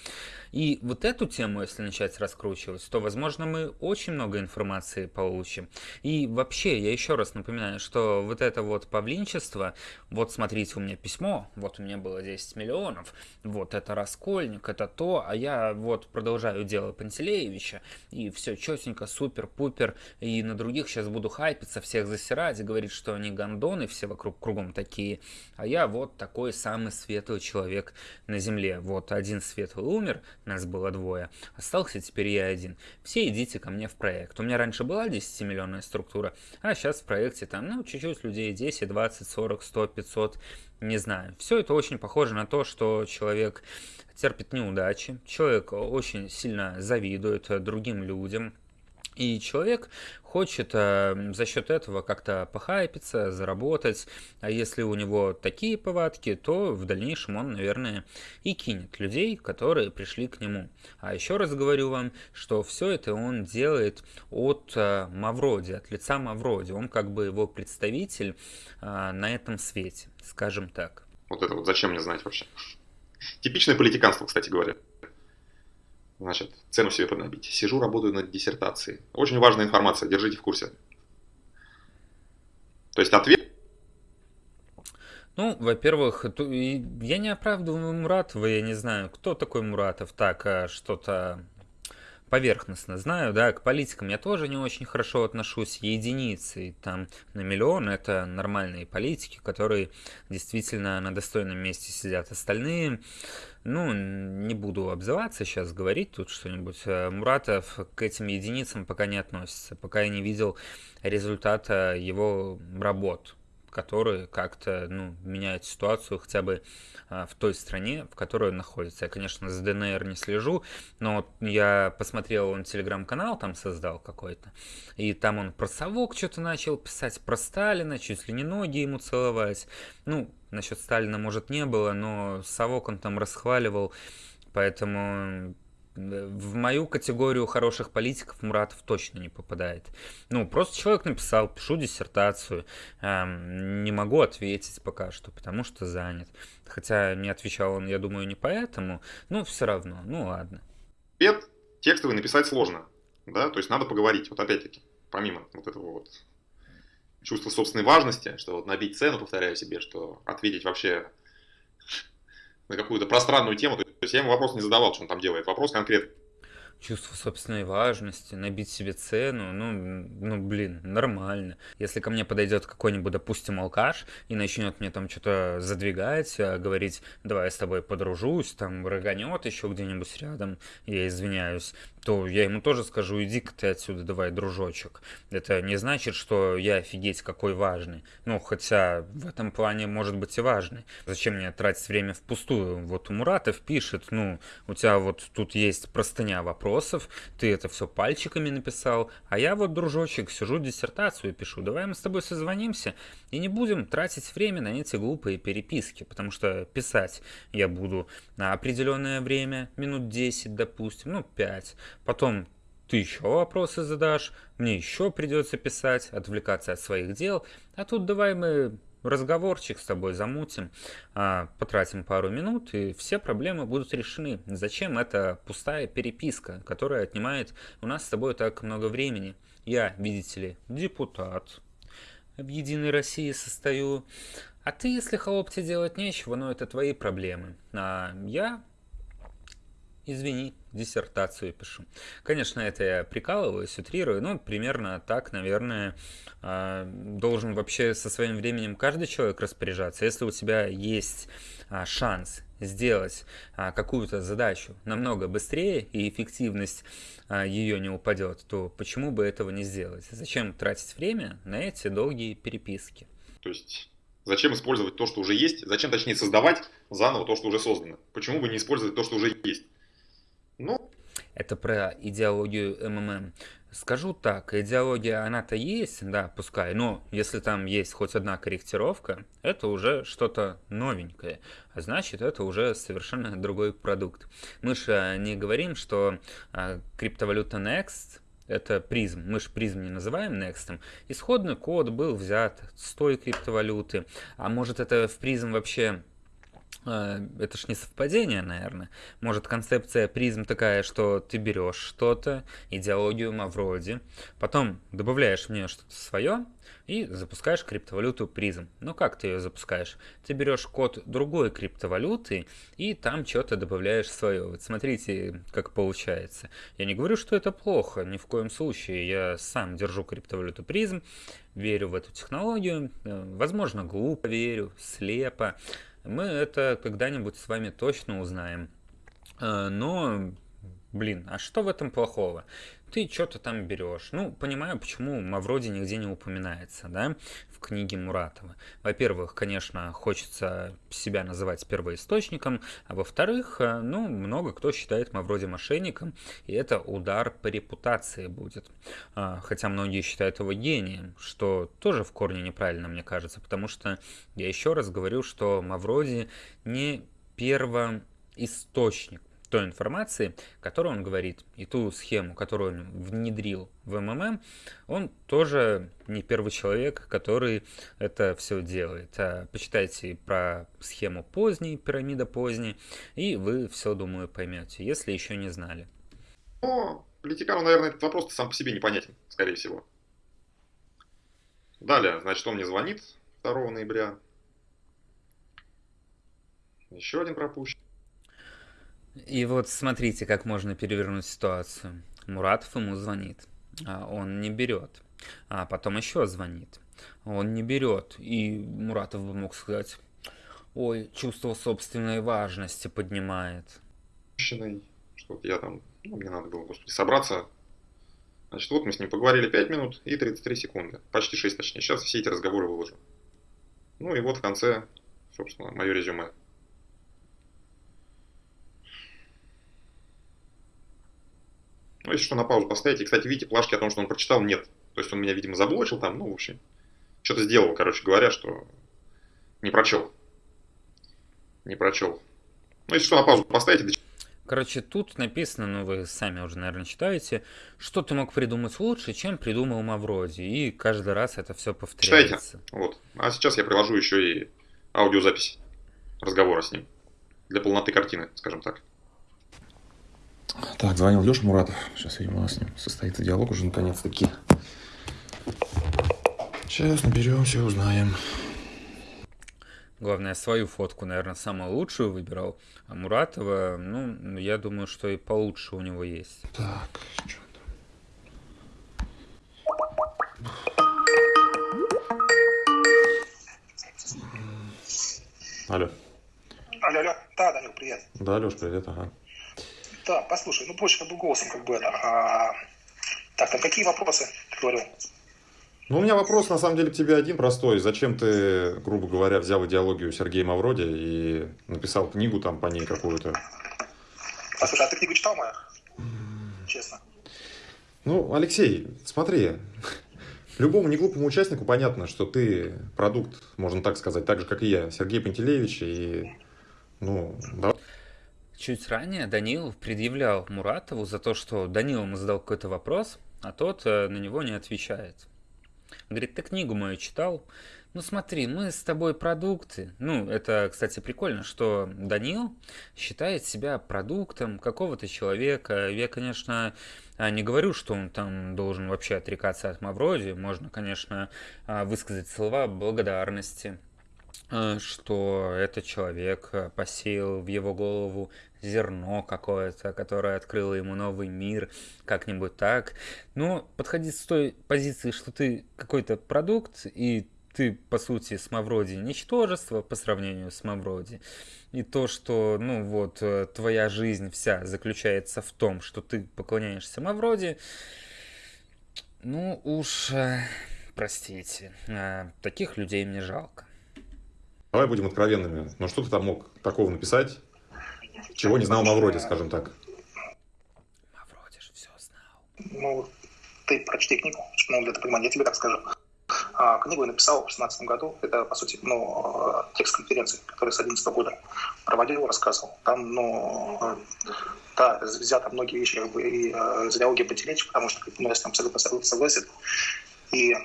И вот эту тему, если начать раскручивать, то, возможно, мы очень много информации получим. И вообще, я еще раз напоминаю, что вот это вот павлинчество, вот смотрите, у меня письмо, вот у меня было 10 миллионов, вот это Раскольник, это то, а я вот продолжаю дело Пантелеевича, и все четенько, супер-пупер, и на других сейчас буду хайпиться, всех засирать, и говорить, что они гондоны, все вокруг кругом такие, а я вот такой самый светлый человек на земле. Вот один светлый умер, нас было двое, остался теперь я один. Все идите ко мне в проект. У меня раньше была 10-миллионная структура, а сейчас в проекте там, ну, чуть-чуть людей, 10, 20, 40, 100, 500, не знаю. Все это очень похоже на то, что человек терпит неудачи, человек очень сильно завидует другим людям, и человек хочет э, за счет этого как-то похайпиться, заработать. А если у него такие повадки, то в дальнейшем он, наверное, и кинет людей, которые пришли к нему. А еще раз говорю вам, что все это он делает от э, Мавроди, от лица Мавроди. Он как бы его представитель э, на этом свете, скажем так. Вот это вот зачем мне знать вообще? Типичное политиканство, кстати говоря. Значит, цену себе поднабить. Сижу, работаю над диссертацией. Очень важная информация, держите в курсе. То есть ответ... Ну, во-первых, я не оправдываю Муратова, я не знаю, кто такой Муратов. Так, а, что-то поверхностно знаю, да, к политикам я тоже не очень хорошо отношусь, единицы, там на миллион это нормальные политики, которые действительно на достойном месте сидят. Остальные, ну, не буду обзываться сейчас, говорить тут что-нибудь. Э, Муратов к этим единицам пока не относится, пока я не видел результата его работ которые как-то ну, меняют ситуацию хотя бы а, в той стране, в которой он находится. Я, конечно, за ДНР не слежу, но я посмотрел, он телеграм-канал там создал какой-то, и там он про совок что-то начал писать, про Сталина, чуть ли не ноги ему целовать. Ну, насчет Сталина, может, не было, но совок он там расхваливал, поэтому в мою категорию хороших политиков Муратов точно не попадает. Ну, просто человек написал, пишу диссертацию, эм, не могу ответить пока что, потому что занят. Хотя не отвечал он, я думаю, не поэтому, ну, все равно, ну ладно. Пет текстовый написать сложно, да, то есть надо поговорить, вот опять-таки, помимо вот этого вот чувства собственной важности, что вот набить цену, повторяю себе, что ответить вообще на какую-то пространную тему. То есть я ему вопрос не задавал, что он там делает. Вопрос конкретный чувство собственной важности, набить себе цену, ну, ну, блин, нормально. Если ко мне подойдет какой-нибудь, допустим, алкаш и начнет мне там что-то задвигать, а говорить, давай я с тобой подружусь, там, рыганет еще где-нибудь рядом, я извиняюсь, то я ему тоже скажу, иди-ка ты отсюда, давай, дружочек. Это не значит, что я офигеть какой важный. Ну, хотя в этом плане может быть и важный. Зачем мне тратить время впустую? Вот Муратов пишет, ну, у тебя вот тут есть простыня вопросов, ты это все пальчиками написал, а я вот, дружочек, сижу диссертацию пишу. Давай мы с тобой созвонимся и не будем тратить время на эти глупые переписки, потому что писать я буду на определенное время, минут 10, допустим, ну, 5, Потом ты еще вопросы задашь, мне еще придется писать, отвлекаться от своих дел. А тут давай мы разговорчик с тобой замутим, а, потратим пару минут, и все проблемы будут решены. Зачем эта пустая переписка, которая отнимает у нас с тобой так много времени? Я, видите ли, депутат, в Единой России состою, а ты, если холоп тебе делать нечего, ну это твои проблемы. А я извини, диссертацию пишу. Конечно, это я прикалываюсь, утрирую, но примерно так, наверное, а, должен вообще со своим временем каждый человек распоряжаться. Если у тебя есть а, шанс сделать а, какую-то задачу намного быстрее и эффективность ее не упадет, то почему бы этого не сделать? Зачем тратить время на эти долгие переписки? То есть Зачем использовать то, что уже есть? Зачем, точнее, создавать заново то, что уже создано? Почему бы не использовать то, что уже есть? Ну, это про идеологию МММ. Скажу так, идеология она-то есть, да, пускай, но если там есть хоть одна корректировка, это уже что-то новенькое, а значит это уже совершенно другой продукт. Мы же не говорим, что а, криптовалюта Next это призм. Мы же призм не называем Next. Исходный код был взят с той криптовалюты. А может это в призм вообще Э, это ж не совпадение, наверное. Может, концепция призм такая, что ты берешь что-то, идеологию Мавроди, потом добавляешь в нее что-то свое и запускаешь криптовалюту призм. Ну как ты ее запускаешь? Ты берешь код другой криптовалюты и там что-то добавляешь свое. Вот смотрите, как получается. Я не говорю, что это плохо, ни в коем случае. Я сам держу криптовалюту призм, верю в эту технологию. Э, возможно, глупо верю, слепо. Мы это когда-нибудь с вами точно узнаем. Э, но, блин, а что в этом плохого? Ты что-то там берешь. Ну, понимаю, почему Мавроди нигде не упоминается, да, в книге Муратова. Во-первых, конечно, хочется себя называть первоисточником, а во-вторых, э, ну, много кто считает Мавроди мошенником, и это удар по репутации будет. А, хотя многие считают его гением, что тоже в корне неправильно, мне кажется, потому что я еще раз говорю, что Мавроди не первоисточник той информации, которую он говорит, и ту схему, которую он внедрил в МММ, он тоже не первый человек, который это все делает. А почитайте про схему поздней, пирамида поздней, и вы все, думаю, поймете, если еще не знали. Ну, политикану, наверное, этот вопрос сам по себе непонятен, скорее всего. Далее, значит, он мне звонит 2 ноября. Еще один пропущен. И вот смотрите, как можно перевернуть ситуацию. Муратов ему звонит, а он не берет. А потом еще звонит, он не берет. И Муратов бы мог сказать, ой, чувство собственной важности поднимает. Что я там, ну, мне надо было, господи, собраться. Значит, вот мы с ним поговорили 5 минут и 33 секунды. Почти 6 точнее. Сейчас все эти разговоры выложу. Ну и вот в конце, собственно, мое резюме. Ну, если что, на паузу поставить. И, кстати, видите, плашки о том, что он прочитал, нет. То есть он меня, видимо, заблочил там, ну, в общем, что-то сделал, короче говоря, что не прочел. Не прочел. Ну, если что, на паузу поставите. Короче, тут написано, ну вы сами уже, наверное, читаете, что ты мог придумать лучше, чем придумал Мавроди. И каждый раз это все повторяется. Читайте. Вот. А сейчас я приложу еще и аудиозапись разговора с ним. Для полноты картины, скажем так. Так, звонил Леша Муратов. Сейчас, видимо, у нас с ним состоится диалог уже наконец-таки. Сейчас наберемся, узнаем. Главное, свою фотку, наверное, самую лучшую выбирал. А Муратова, ну, я думаю, что и получше у него есть. Так, что Алло. Алло, алло. Да, Данил, привет. Да, Леш, привет, ага. Да, послушай, ну больше как бы голосом как бы это. А... Так, там какие вопросы ты говорил? Ну, у меня вопрос, на самом деле, к тебе один простой. Зачем ты, грубо говоря, взял идеологию Сергея Мавроди и написал книгу там по ней какую-то? А слушай, а ты книгу читал мою? Честно. Ну, Алексей, смотри, любому неглупому участнику понятно, что ты продукт, можно так сказать, так же, как и я, Сергей Пантелеевич, и, ну, да. Чуть ранее Данилов предъявлял Муратову за то, что Данил ему задал какой-то вопрос, а тот э, на него не отвечает. Говорит, ты книгу мою читал? Ну смотри, мы с тобой продукты. Ну, это, кстати, прикольно, что Данил считает себя продуктом какого-то человека. Я, конечно, а, не говорю, что он там должен вообще отрекаться от Мавроди. Можно, конечно, а, высказать слова благодарности что этот человек э, посеял в его голову зерно какое-то, которое открыло ему новый мир, как-нибудь так. Но подходить с той позиции, что ты какой-то продукт, и ты, по сути, с Мавроди ничтожество по сравнению с Мавроди. И то, что, ну вот, э, твоя жизнь вся заключается в том, что ты поклоняешься Мавроди, ну уж, простите, таких людей мне жалко. Давай будем откровенными. Ну что ты там мог такого написать, чего не знал Мавроди, скажем так? Мавроди же все знал. Ну, ты прочти книгу, ну, для понимания, я тебе так скажу. А, книгу я написал в 2016 году. Это, по сути, ну, текст конференции, который с 2011 года проводил, рассказывал. Там, ну, да, взято многие вещи как бы, и, э, идеологии Пантелеича, потому что ну, я с ним абсолютно согласен. И э,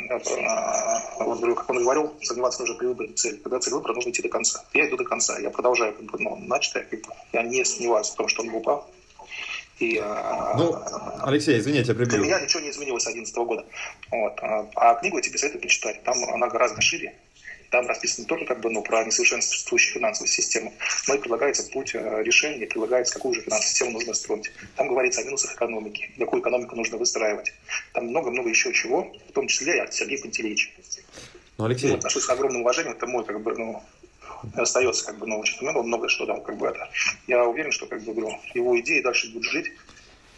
вот, как он говорил, сомневаться нужно при выборе цели. Когда цель выбора, нужно идти до конца. Я иду до конца. Я продолжаю как бы, ну, начатое. Как бы, я не сомневаюсь в том, что он был прав. И, э, ну, Алексей, извините, я прибил. Для меня ничего не изменилось с 2011 года. Вот. А, а книгу я тебе советую почитать. Там она гораздо шире. Там расписано только как бы, ну, про несовершенствующую финансовую систему, но и предлагается путь э, решения, предлагается, какую же финансовую систему нужно строить. Там говорится о минусах экономики, какую экономику нужно выстраивать. Там много-много еще чего, в том числе и от Сергея Пантелеевича. Ну, Алексей... Я отношусь с огромным уважением, это мой, как бы, ну, остается, как бы, ну, много, много что дал, как бы, это. Я уверен, что, как бы, говорю, его идеи дальше будут жить,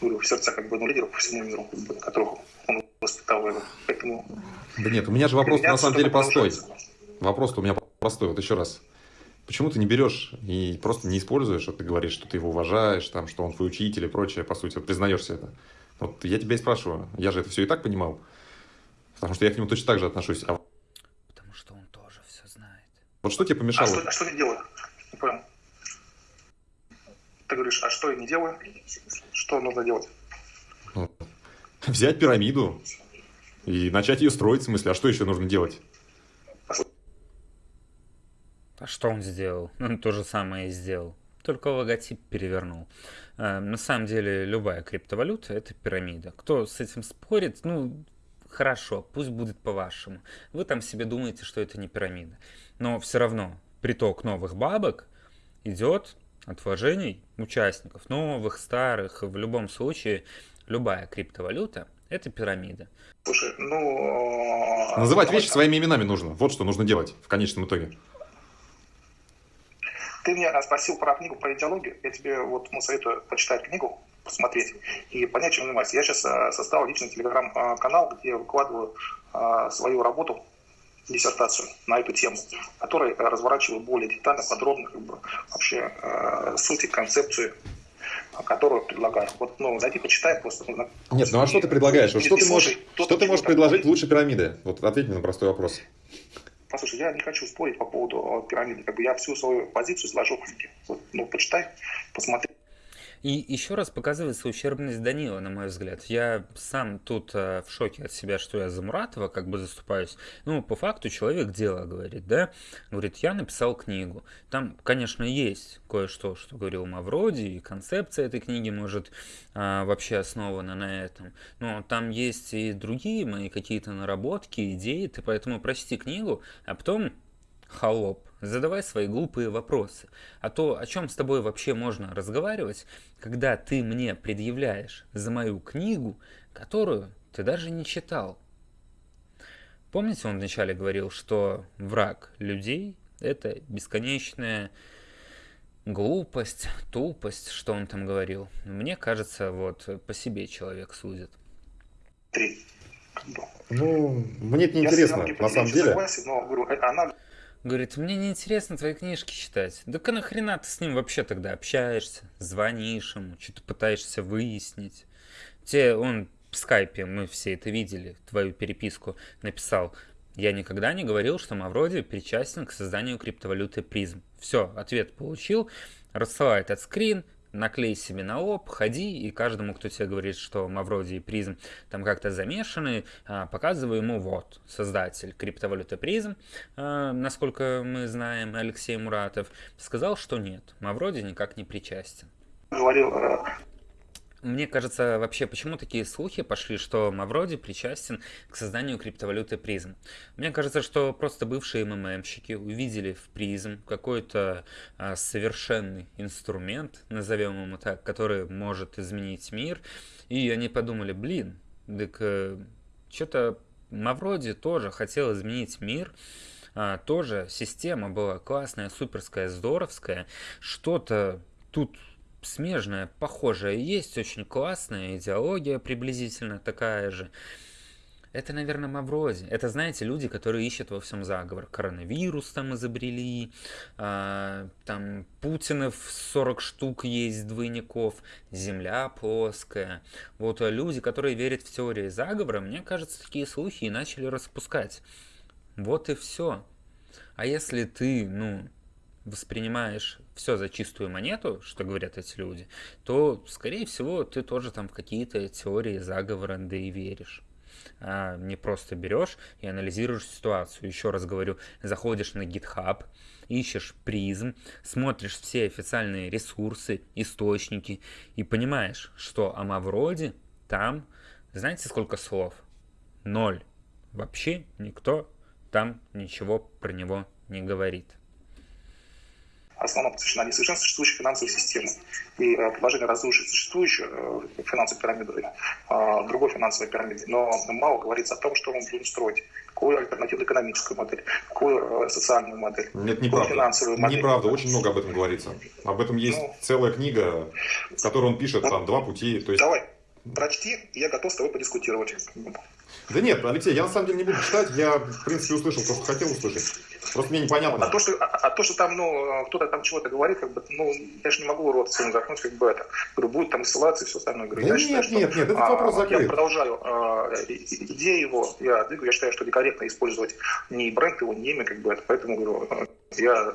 говорю, в сердцах, как бы, ну, лидеров по всему миру, как бы, которых он воспитал, поэтому... Да нет, у меня же вопрос на самом деле простой. Вопрос у меня простой, вот еще раз. Почему ты не берешь и просто не используешь, что ты говоришь, что ты его уважаешь, там, что он твой учитель и прочее, по сути, вот признаешься это. Вот я тебя и спрашиваю, я же это все и так понимал, потому что я к нему точно так же отношусь. А... Потому что он тоже все знает. Вот что тебе помешало? А что, а что ты делаешь? Не понял. Ты говоришь, а что я не делаю? Что нужно делать? Взять пирамиду и начать ее строить, в смысле, а что еще нужно делать? А что он сделал? Он то же самое и сделал. Только логотип перевернул. А, на самом деле, любая криптовалюта – это пирамида. Кто с этим спорит, ну, хорошо, пусть будет по-вашему. Вы там себе думаете, что это не пирамида. Но все равно приток новых бабок идет от вложений участников, новых, старых. В любом случае, любая криптовалюта – это пирамида. Слушай, ну... Называть вещи своими именами нужно. Вот что нужно делать в конечном итоге. Ты меня спросил про книгу про идеологию. Я тебе вот ну, советую почитать книгу, посмотреть и понять, чем занимаюсь. Я сейчас э, создал личный телеграм-канал, где я выкладываю э, свою работу, диссертацию на эту тему, которой разворачиваю более детально, подробно как бы, вообще э, суть и концепцию которую предлагаю. Вот, ну, зайди, почитай просто. Ну, Нет, ну а что ты предлагаешь? Что ты можешь, что ты можешь предложить лучше пирамиды? Вот ответь мне на простой вопрос. Послушай, я не хочу спорить по поводу пирамиды. Как бы я всю свою позицию сложу. Вот, ну, почитай, посмотри. И еще раз показывается ущербность Данила, на мой взгляд. Я сам тут э, в шоке от себя, что я за Муратова как бы заступаюсь. Ну, по факту человек дело говорит, да? Говорит, я написал книгу. Там, конечно, есть кое-что, что говорил Мавроди, и концепция этой книги может э, вообще основана на этом. Но там есть и другие мои какие-то наработки, идеи. Ты поэтому прочти книгу, а потом холоп, задавай свои глупые вопросы. А то, о чем с тобой вообще можно разговаривать, когда ты мне предъявляешь за мою книгу, которую ты даже не читал. Помните, он вначале говорил, что враг людей – это бесконечная глупость, тупость, что он там говорил. Мне кажется, вот по себе человек судит. Ну, мне это не интересно, на самом деле. Согласен, но, говорю, она Говорит, мне не интересно твои книжки читать. Да а нахрена ты с ним вообще тогда общаешься, звонишь ему, что-то пытаешься выяснить. Те он в скайпе, мы все это видели, твою переписку, написал, я никогда не говорил, что Мавроди причастен к созданию криптовалюты призм. Все, ответ получил, рассылает этот скрин, наклей себе на лоб, ходи, и каждому, кто тебе говорит, что Мавроди и Призм там как-то замешаны, а, показываю ему вот, создатель криптовалюты Призм, а, насколько мы знаем, Алексей Муратов, сказал, что нет, Мавроди никак не причастен. Говорил э, мне кажется, вообще, почему такие слухи пошли, что Мавроди причастен к созданию криптовалюты призм? Мне кажется, что просто бывшие МММщики увидели в призм какой-то а, совершенный инструмент, назовем его так, который может изменить мир, и они подумали, блин, так э, что-то Мавроди тоже хотел изменить мир, а, тоже система была классная, суперская, здоровская, что-то тут смежная, похожая есть, очень классная идеология приблизительно такая же. Это, наверное, Мавроди. Это, знаете, люди, которые ищут во всем заговор. Коронавирус там изобрели, а, там Путинов 40 штук есть двойников, Земля плоская. Вот люди, которые верят в теории заговора, мне кажется, такие слухи и начали распускать. Вот и все. А если ты, ну, воспринимаешь все за чистую монету, что говорят эти люди, то, скорее всего, ты тоже там в какие-то теории заговора, да и веришь а не просто берешь и анализируешь ситуацию. Еще раз говорю, заходишь на GitHub, ищешь призм, смотришь все официальные ресурсы, источники и понимаешь, что о Мавроде там, знаете сколько слов? Ноль. Вообще никто там ничего про него не говорит основном посвящена несовершенству существующей финансовой системы. И э, предложение разрушить существующую э, финансовую пирамиду э, другой финансовой пирамиды. Но мало говорится о том, что мы будем строить. Какую альтернативную экономическую модель, какую социальную модель, Нет, неправда. финансовую модель. Неправда, очень много об этом говорится. Об этом есть ну, целая книга, в которой он пишет вот, там два пути. То есть... Давай, прочти, я готов с тобой подискутировать. Да нет, Алексей, я на самом деле не буду читать, я, в принципе, услышал то, что хотел услышать. Просто мне непонятно. А то, что, а, а то, что там, ну, кто-то там чего-то говорит, как бы, ну, я же не могу рот своим заткнуть, как бы это. Говорю, будет там ссылаться и все остальное. Говорю, да я нет, считаю, что, нет, нет, этот а, вопрос закрыт. Я продолжаю. А, идея его, я двигаю, я считаю, что некорректно использовать ни бренд его, ни имя, как бы это. Поэтому, говорю, я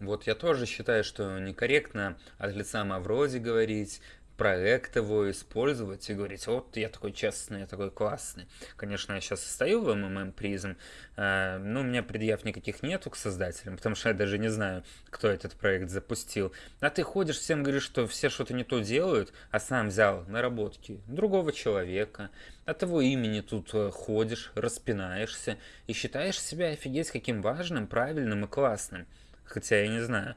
вот я тоже считаю, что некорректно от лица Мавроди говорить, проект его использовать и говорить, вот я такой честный, я такой классный. Конечно, я сейчас стою в МММ призм, э, но у меня предъяв никаких нету к создателям, потому что я даже не знаю, кто этот проект запустил. А ты ходишь, всем говоришь, что все что-то не то делают, а сам взял наработки другого человека, от его имени тут э, ходишь, распинаешься и считаешь себя офигеть каким важным, правильным и классным. Хотя я не знаю.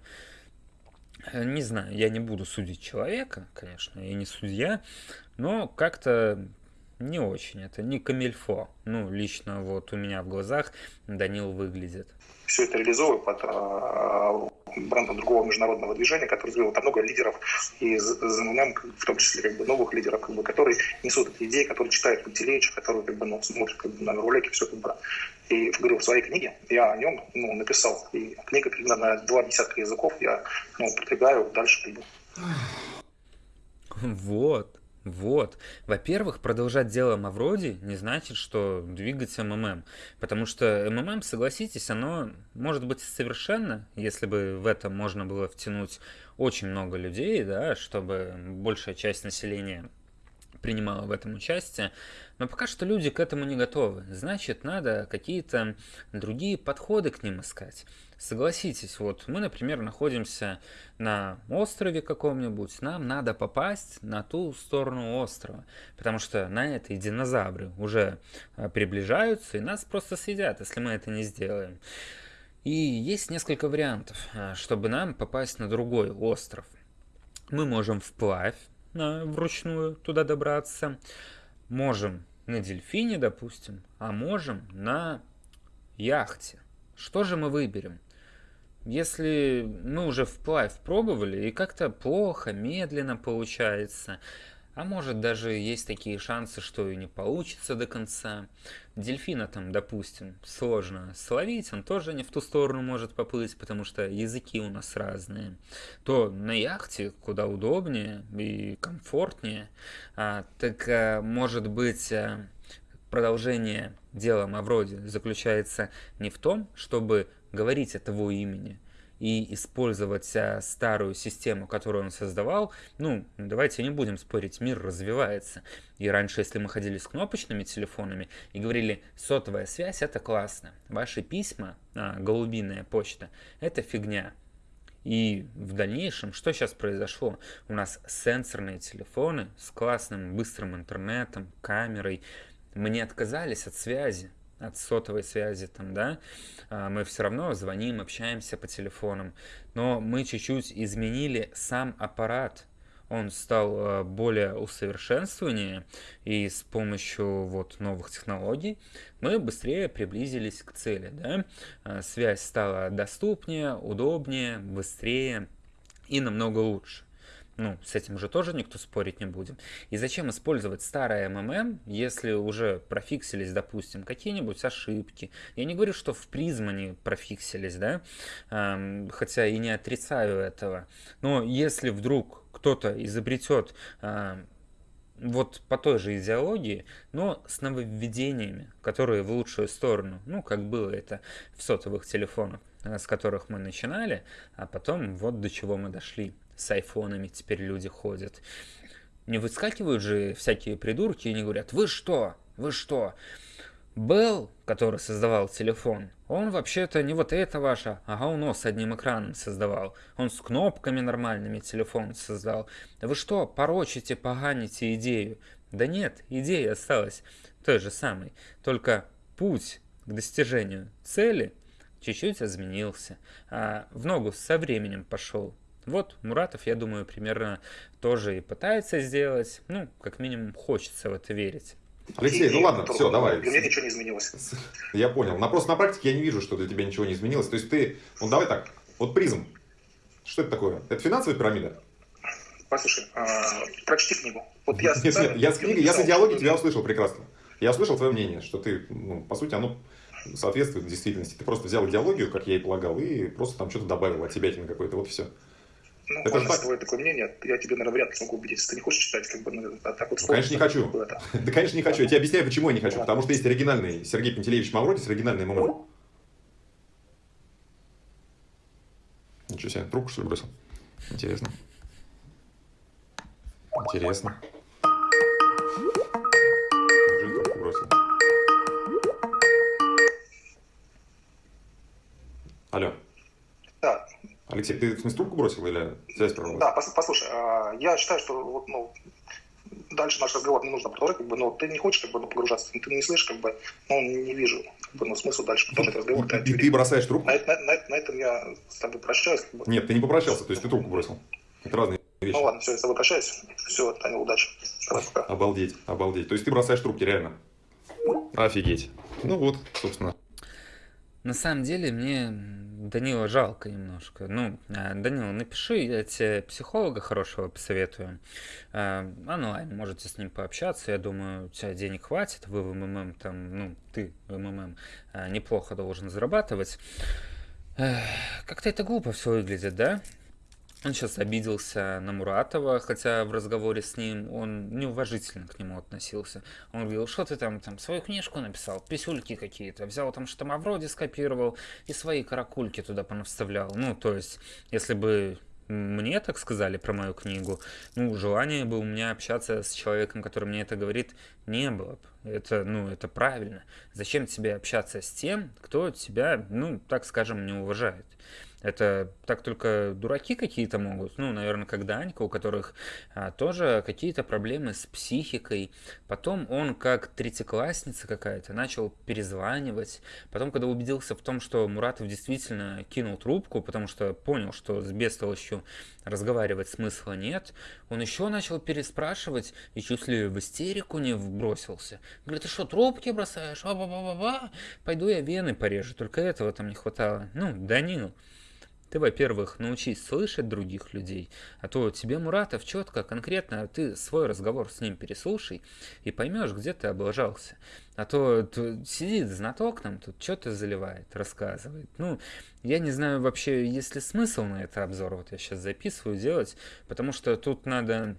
Э, не знаю, я не буду судить человека, конечно, я не судья, но как-то не очень, это не камильфо. Ну, лично вот у меня в глазах Данил выглядит. Все это реализовываю под э, брендом другого международного движения, который развил там много лидеров, и ЗНМ, в том числе как бы, новых лидеров, как бы, которые несут эти идеи, которые читают Пантелеича, которые как бы, ну, смотрят как бы, на ролики, все как бы. И говорю, в своей книге я о нем ну, написал. И книга примерно на два десятка языков я ну, продвигаю дальше. Как бы. Вот. Вот. Во-первых, продолжать дело Мавроди не значит, что двигать МММ. Потому что МММ, согласитесь, оно может быть совершенно, если бы в это можно было втянуть очень много людей, да, чтобы большая часть населения принимала в этом участие, но пока что люди к этому не готовы. Значит, надо какие-то другие подходы к ним искать. Согласитесь, вот мы, например, находимся на острове каком-нибудь, нам надо попасть на ту сторону острова, потому что на этой динозавры уже а, приближаются и нас просто съедят, если мы это не сделаем. И есть несколько вариантов, а, чтобы нам попасть на другой остров. Мы можем вплавь вручную туда добраться, можем на дельфине, допустим, а можем на яхте. Что же мы выберем? Если мы уже вплавь пробовали и как-то плохо, медленно получается, а может даже есть такие шансы, что и не получится до конца. Дельфина там, допустим, сложно словить, он тоже не в ту сторону может поплыть, потому что языки у нас разные. То на яхте куда удобнее и комфортнее. А, так а, может быть а, продолжение дела Мавроди заключается не в том, чтобы говорить от его имени и использовать а, старую систему, которую он создавал, ну, давайте не будем спорить, мир развивается. И раньше, если мы ходили с кнопочными телефонами и говорили, сотовая связь это классно, ваши письма, а, голубиная почта, это фигня. И в дальнейшем, что сейчас произошло? У нас сенсорные телефоны с классным быстрым интернетом, камерой. Мы не отказались от связи от сотовой связи там, да, а, мы все равно звоним, общаемся по телефонам, но мы чуть-чуть изменили сам аппарат, он стал а, более усовершенствованнее, и с помощью вот новых технологий мы быстрее приблизились к цели, да, а, связь стала доступнее, удобнее, быстрее и намного лучше. Ну, с этим же тоже никто спорить не будем. И зачем использовать старое МММ, если уже профиксились, допустим, какие-нибудь ошибки? Я не говорю, что в призм они профиксились, да, эм, хотя и не отрицаю этого. Но если вдруг кто-то изобретет эм, вот по той же идеологии, но с нововведениями, которые в лучшую сторону, ну, как было это в сотовых телефонах, э, с которых мы начинали, а потом вот до чего мы дошли. С айфонами теперь люди ходят. Не выскакивают же всякие придурки и не говорят, вы что, вы что, Белл, который создавал телефон, он вообще-то не вот это ваше, а говно с одним экраном создавал. Он с кнопками нормальными телефон создал. Да вы что, порочите, поганите идею? Да нет, идея осталась той же самой. Только путь к достижению цели чуть-чуть изменился. А в ногу со временем пошел. Вот Муратов, я думаю, примерно тоже и пытается сделать. Ну, как минимум, хочется в это верить. Алексей, ну ладно, все, давай. Для меня ничего не изменилось. Я понял. На просто на практике я не вижу, что для тебя ничего не изменилось. То есть ты, ну давай так, вот призм. Что это такое? Это финансовая пирамида? Послушай, а, прочти книгу. Вот я нет, нет, я с книгой, я с идеологией тебя услышал прекрасно. Я услышал твое мнение, что ты, ну, по сути, оно соответствует действительности. Ты просто взял идеологию, как я и полагал, и просто там что-то добавил от себя какой-то, вот все. Ну, это можно твое такое мнение, я тебе, наверное, вряд ли смогу убедить, если ты не хочешь читать, как бы, ну, а так вот... Конечно, не хочу. Это. Да, конечно, не хочу. Я тебе объясняю, почему я не хочу. Потому что есть оригинальный Сергей Пантелеевич Мавродис, оригинальный МММ. Ничего себе, трубку, что ли, бросил? Интересно. Интересно. Алло. Алексей, ты в смысле трубку бросил или связь прорвалась? Да, послушай, а, я считаю, что вот, ну, дальше наш разговор не нужно продолжать, как бы, но ты не хочешь как бы, ну, погружаться, ты не слышишь, как бы, ну, не вижу как бы, ну, смысла дальше продолжать разговор. Ты, ты, ты бросаешь трубку? На, на, на, на этом я с тобой прощаюсь. Как бы. Нет, ты не попрощался, то есть ты трубку бросил. Это разные вещи. Ну ладно, все, я с тобой прощаюсь. Все, Таня, удачи. Давай, пока. Обалдеть, обалдеть. То есть ты бросаешь трубки, реально? Офигеть. Ну вот, собственно. На самом деле мне Данила жалко немножко. Ну, э, Данила, напиши, я тебе психолога хорошего посоветую. Э, онлайн можете с ним пообщаться. Я думаю, у тебя денег хватит. Вы в МММ там, ну, ты в МММ э, неплохо должен зарабатывать. Как-то это глупо все выглядит, да? Он сейчас обиделся на Муратова, хотя в разговоре с ним он неуважительно к нему относился. Он говорил, что ты там, там свою книжку написал, писюльки какие-то, взял там что Мавроди скопировал и свои каракульки туда понавставлял. Ну, то есть, если бы мне так сказали про мою книгу, ну, желания бы у меня общаться с человеком, который мне это говорит, не было бы. Это, ну, это правильно. Зачем тебе общаться с тем, кто тебя, ну, так скажем, не уважает? Это так только дураки какие-то могут. Ну, наверное, как Данька, у которых а, тоже какие-то проблемы с психикой. Потом он, как третьеклассница какая-то, начал перезванивать. Потом, когда убедился в том, что Муратов действительно кинул трубку, потому что понял, что с бестолочью разговаривать смысла нет, он еще начал переспрашивать и чуть ли в истерику не вбросился. Говорит, ты что, трубки бросаешь? Ба-ба-ба-ба-ба. Пойду я вены порежу. Только этого там не хватало. Ну, Данил. Ты, во-первых, научись слышать других людей, а то тебе Муратов четко, конкретно, ты свой разговор с ним переслушай и поймешь, где ты облажался. А то сидит знаток нам тут, что-то заливает, рассказывает. Ну, я не знаю вообще, есть ли смысл на этот обзор, вот я сейчас записываю делать, потому что тут надо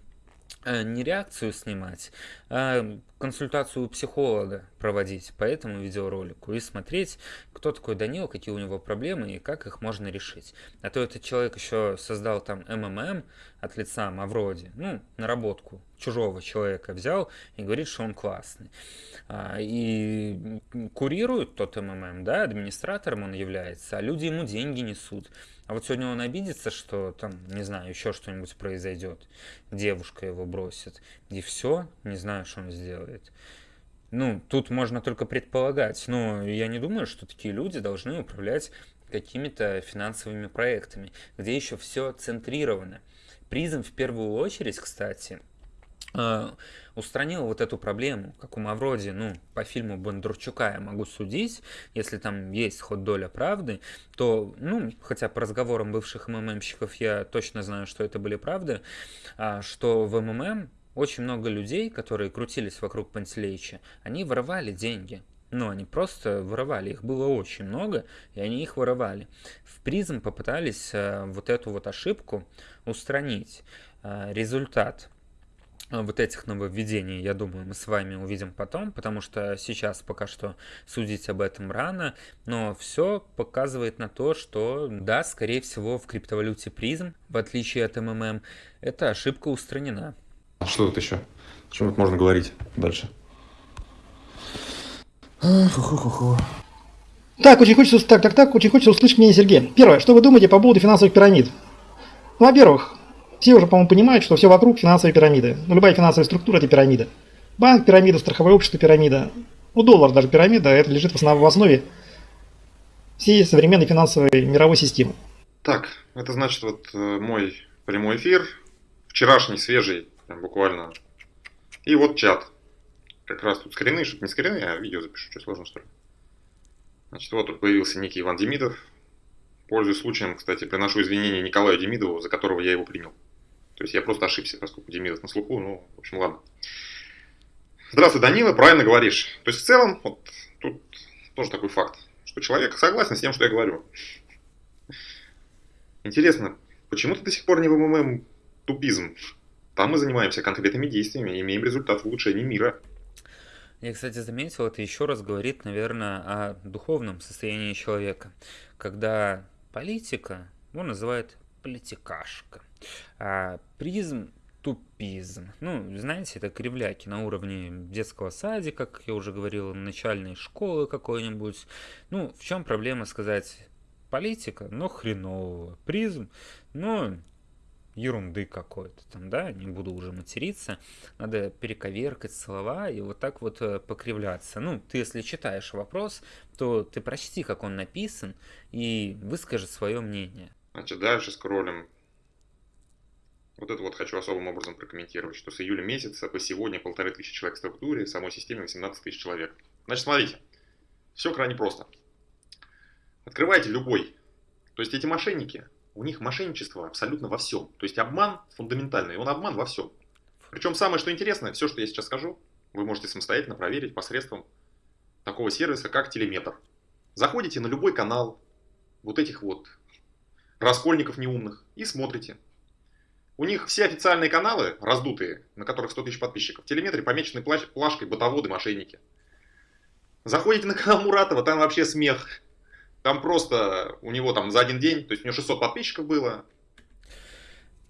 не реакцию снимать, а консультацию у психолога проводить по этому видеоролику и смотреть, кто такой Данил, какие у него проблемы и как их можно решить. А то этот человек еще создал там МММ от лица Мавроди, ну, наработку чужого человека взял и говорит, что он классный. А, и курирует тот МММ, да, администратором он является, а люди ему деньги несут. А вот сегодня он обидится, что там, не знаю, еще что-нибудь произойдет, девушка его бросит, и все, не знаю, что он сделает. Ну, тут можно только предполагать, но я не думаю, что такие люди должны управлять какими-то финансовыми проектами, где еще все центрировано. Призм в первую очередь, кстати, устранил вот эту проблему, как у Мавроди, ну, по фильму Бондарчука я могу судить, если там есть хоть доля правды, то, ну, хотя по разговорам бывших МММщиков я точно знаю, что это были правды, а, что в МММ очень много людей, которые крутились вокруг Пантелеича, они воровали деньги. Ну, они просто воровали, их было очень много, и они их воровали. В призм попытались э, вот эту вот ошибку устранить. Э, результат. А, вот этих нововведений, я думаю, мы с вами увидим потом, потому что сейчас пока что судить об этом рано, но все показывает на то, что да, скорее всего, в криптовалюте призм, в отличие от МММ, эта ошибка устранена. А что тут еще? О чем тут можно говорить дальше? Так, очень хочется, так, так, так, очень хочется услышать мнение Сергея. Первое, что вы думаете по поводу финансовых пирамид? Во-первых, все уже, по-моему, понимают, что все вокруг финансовые пирамиды. Ну, любая финансовая структура – это пирамида. Банк – пирамида, страховое общество – пирамида. Ну, доллар даже пирамида, это лежит в основе всей современной финансовой мировой системы. Так, это значит вот э, мой прямой эфир, вчерашний, свежий, прям буквально. И вот чат. Как раз тут скрины, чтобы не скрины, а видео запишу, что сложно что ли. Значит, вот тут появился некий Иван Демидов. Пользуясь случаем, кстати, приношу извинения Николаю Демидову, за которого я его принял. То есть я просто ошибся, поскольку Демидов на слуху, ну, в общем, ладно. Здравствуй, Данила, правильно говоришь. То есть в целом, вот тут тоже такой факт, что человек согласен с тем, что я говорю. Интересно, почему ты до сих пор не в МММ тупизм? Там мы занимаемся конкретными действиями имеем результат в улучшении мира. Я, кстати, заметил, это еще раз говорит, наверное, о духовном состоянии человека. Когда политика, он называет политикашка. А призм тупизм. Ну, знаете, это кривляки на уровне детского садика, как я уже говорил, начальной школы какой-нибудь. Ну, в чем проблема сказать политика, но хренового. Призм, но ерунды какой-то там, да, не буду уже материться, надо перековеркать слова и вот так вот э, покривляться. Ну, ты если читаешь вопрос, то ты прочти, как он написан, и выскажи свое мнение. Значит, дальше скроллим. Вот это вот хочу особым образом прокомментировать, что с июля месяца по сегодня полторы тысячи человек в структуре, в самой системе 18 тысяч человек. Значит, смотрите, все крайне просто. Открывайте любой. То есть эти мошенники, у них мошенничество абсолютно во всем. То есть обман фундаментальный, он обман во всем. Причем самое, что интересно, все, что я сейчас скажу, вы можете самостоятельно проверить посредством такого сервиса, как Телеметр. Заходите на любой канал вот этих вот раскольников неумных и смотрите. У них все официальные каналы, раздутые, на которых 100 тысяч подписчиков, в телеметре помечены плашкой «Ботоводы, мошенники». Заходите на канал Муратова, там вообще смех. Там просто у него там за один день, то есть у него 600 подписчиков было,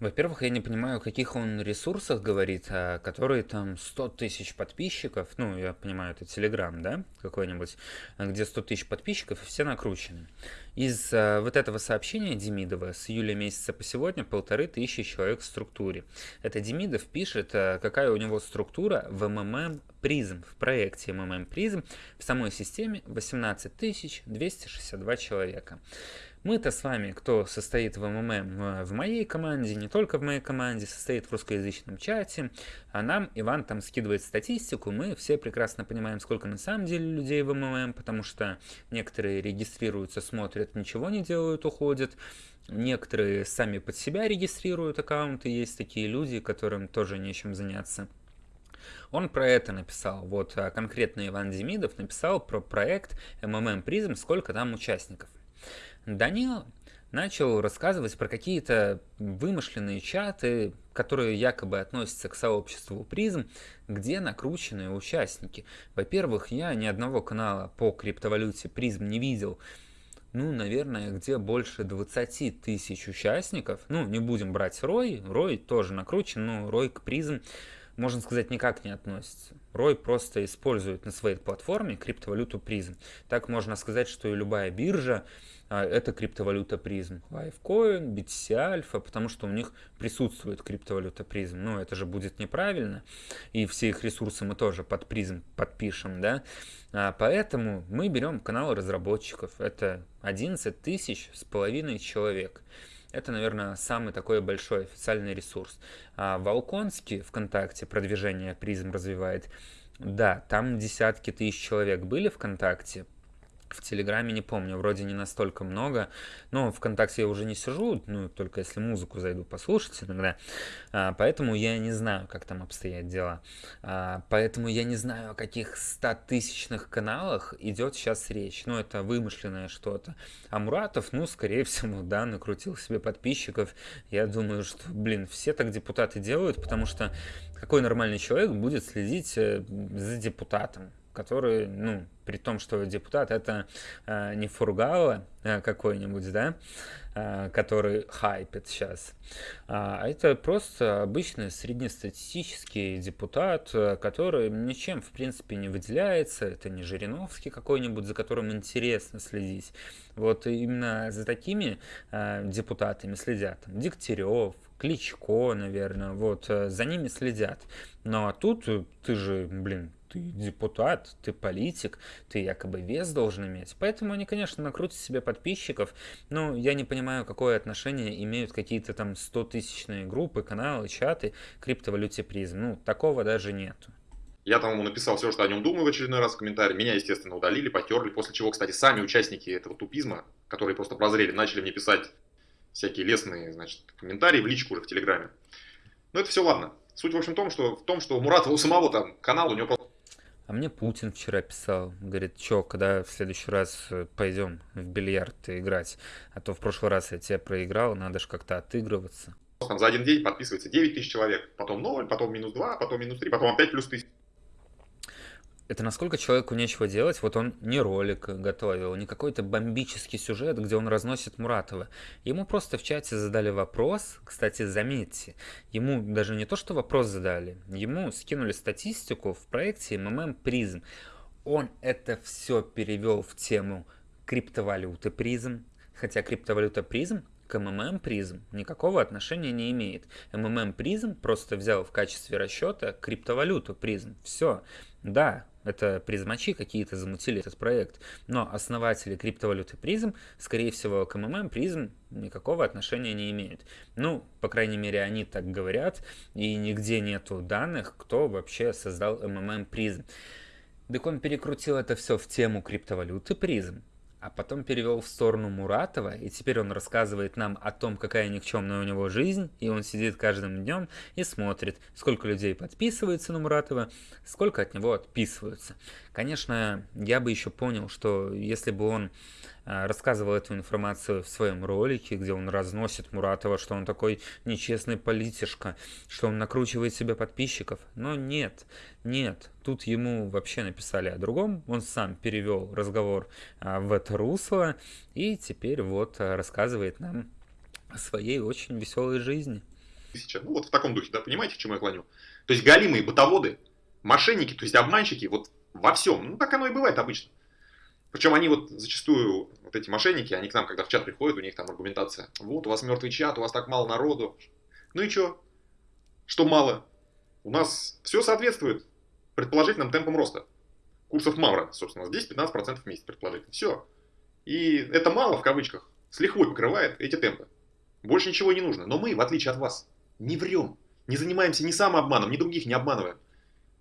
во-первых, я не понимаю, о каких он ресурсах говорит, а которые там 100 тысяч подписчиков, ну, я понимаю, это Телеграм, да, какой-нибудь, где 100 тысяч подписчиков, и все накручены. Из а, вот этого сообщения Демидова с июля месяца по сегодня полторы тысячи человек в структуре. Это Демидов пишет, а, какая у него структура в МММ призм, в проекте МММ призм, в самой системе 18 262 человека. Мы-то с вами, кто состоит в МММ в моей команде, не только в моей команде, состоит в русскоязычном чате, а нам Иван там скидывает статистику, мы все прекрасно понимаем, сколько на самом деле людей в МММ, потому что некоторые регистрируются, смотрят, ничего не делают, уходят, некоторые сами под себя регистрируют аккаунты, есть такие люди, которым тоже нечем заняться. Он про это написал. Вот а конкретно Иван Демидов написал про проект MMM Prism, сколько там участников. Данил начал рассказывать про какие-то вымышленные чаты, которые якобы относятся к сообществу призм, где накрученные участники. Во-первых, я ни одного канала по криптовалюте призм не видел, ну, наверное, где больше 20 тысяч участников. Ну, не будем брать Рой, Рой тоже накручен, но Рой к призм, можно сказать, никак не относится. Рой просто использует на своей платформе криптовалюту призм. Так можно сказать, что и любая биржа, а, это криптовалюта призм. Lifecoin, BTC Alpha, потому что у них присутствует криптовалюта призм. Но это же будет неправильно. И все их ресурсы мы тоже под призм подпишем, да. А, поэтому мы берем канал разработчиков. Это 11 тысяч с половиной человек. Это, наверное, самый такой большой официальный ресурс. А Волконский ВКонтакте продвижение призм развивает. Да, там десятки тысяч человек были ВКонтакте, В Телеграме не помню, вроде не настолько много, но ВКонтакте я уже не сижу, ну, только если музыку зайду послушать иногда, а, поэтому я не знаю, как там обстоят дела. А, поэтому я не знаю, о каких стотысячных каналах идет сейчас речь. Ну, это вымышленное что-то. А Муратов, ну, скорее всего, да, накрутил себе подписчиков. Я думаю, что, блин, все так депутаты делают, потому что какой нормальный человек будет следить э, за депутатом? Который, ну, при том, что депутат это э, не Фургала э, какой-нибудь, да, э, который хайпит сейчас, а это просто обычный среднестатистический депутат, э, который ничем, в принципе, не выделяется, это не Жириновский какой-нибудь, за которым интересно следить. Вот именно за такими э, депутатами следят. Дегтярев, Кличко, наверное, вот э, за ними следят. Ну а тут ты же, блин, ты депутат, ты политик, ты якобы вес должен иметь. Поэтому они, конечно, накрутят себе подписчиков, но я не понимаю, какое отношение имеют какие-то там 100-тысячные группы, каналы, чаты криптовалюте призм. Ну, такого даже нету. Я там ему написал все, что о нем думаю в очередной раз в комментарии. Меня, естественно, удалили, потерли. После чего, кстати, сами участники этого тупизма, которые просто прозрели, начали мне писать всякие лестные, значит, комментарии в личку уже в Телеграме. Но это все ладно. Суть, в общем, в том, что, в том, что у Муратова у самого там канал, у него просто а мне Путин вчера писал, говорит, чё, когда в следующий раз э, пойдем в бильярд играть, а то в прошлый раз я тебя проиграл, надо же как-то отыгрываться. Там за один день подписывается 9 тысяч человек, потом 0, потом минус 2, потом минус 3, потом опять плюс 1000 это насколько человеку нечего делать, вот он не ролик готовил, не какой-то бомбический сюжет, где он разносит Муратова. Ему просто в чате задали вопрос, кстати, заметьте, ему даже не то, что вопрос задали, ему скинули статистику в проекте MMM Prism. Он это все перевел в тему криптовалюты призм, хотя криптовалюта призм к MMM призм никакого отношения не имеет. MMM призм просто взял в качестве расчета криптовалюту призм. Все. Да, это призмачи какие-то замутили этот проект, но основатели криптовалюты призм, скорее всего, к МММ призм никакого отношения не имеют. Ну, по крайней мере, они так говорят, и нигде нету данных, кто вообще создал МММ призм. Так он перекрутил это все в тему криптовалюты призм, а потом перевел в сторону Муратова, и теперь он рассказывает нам о том, какая никчемная у него жизнь, и он сидит каждым днем и смотрит, сколько людей подписывается на Муратова, сколько от него отписываются. Конечно, я бы еще понял, что если бы он рассказывал эту информацию в своем ролике, где он разносит Муратова, что он такой нечестный политишка, что он накручивает себе подписчиков. Но нет, нет, тут ему вообще написали о другом, он сам перевел разговор а, в это русло и теперь вот а, рассказывает нам о своей очень веселой жизни. Ну вот в таком духе, да, понимаете, к чему я клоню? То есть галимые бытоводы, мошенники, то есть обманщики, вот во всем. Ну так оно и бывает обычно. Причем они вот зачастую, вот эти мошенники, они к нам, когда в чат приходят, у них там аргументация. Вот, у вас мертвый чат, у вас так мало народу. Ну и что? Что мало? У нас все соответствует предположительным темпам роста. Курсов Мавра, собственно, у нас 10-15% в месяц предположительно. Все. И это мало, в кавычках, с лихвой покрывает эти темпы. Больше ничего не нужно. Но мы, в отличие от вас, не врем. Не занимаемся ни самообманом, ни других не обманываем.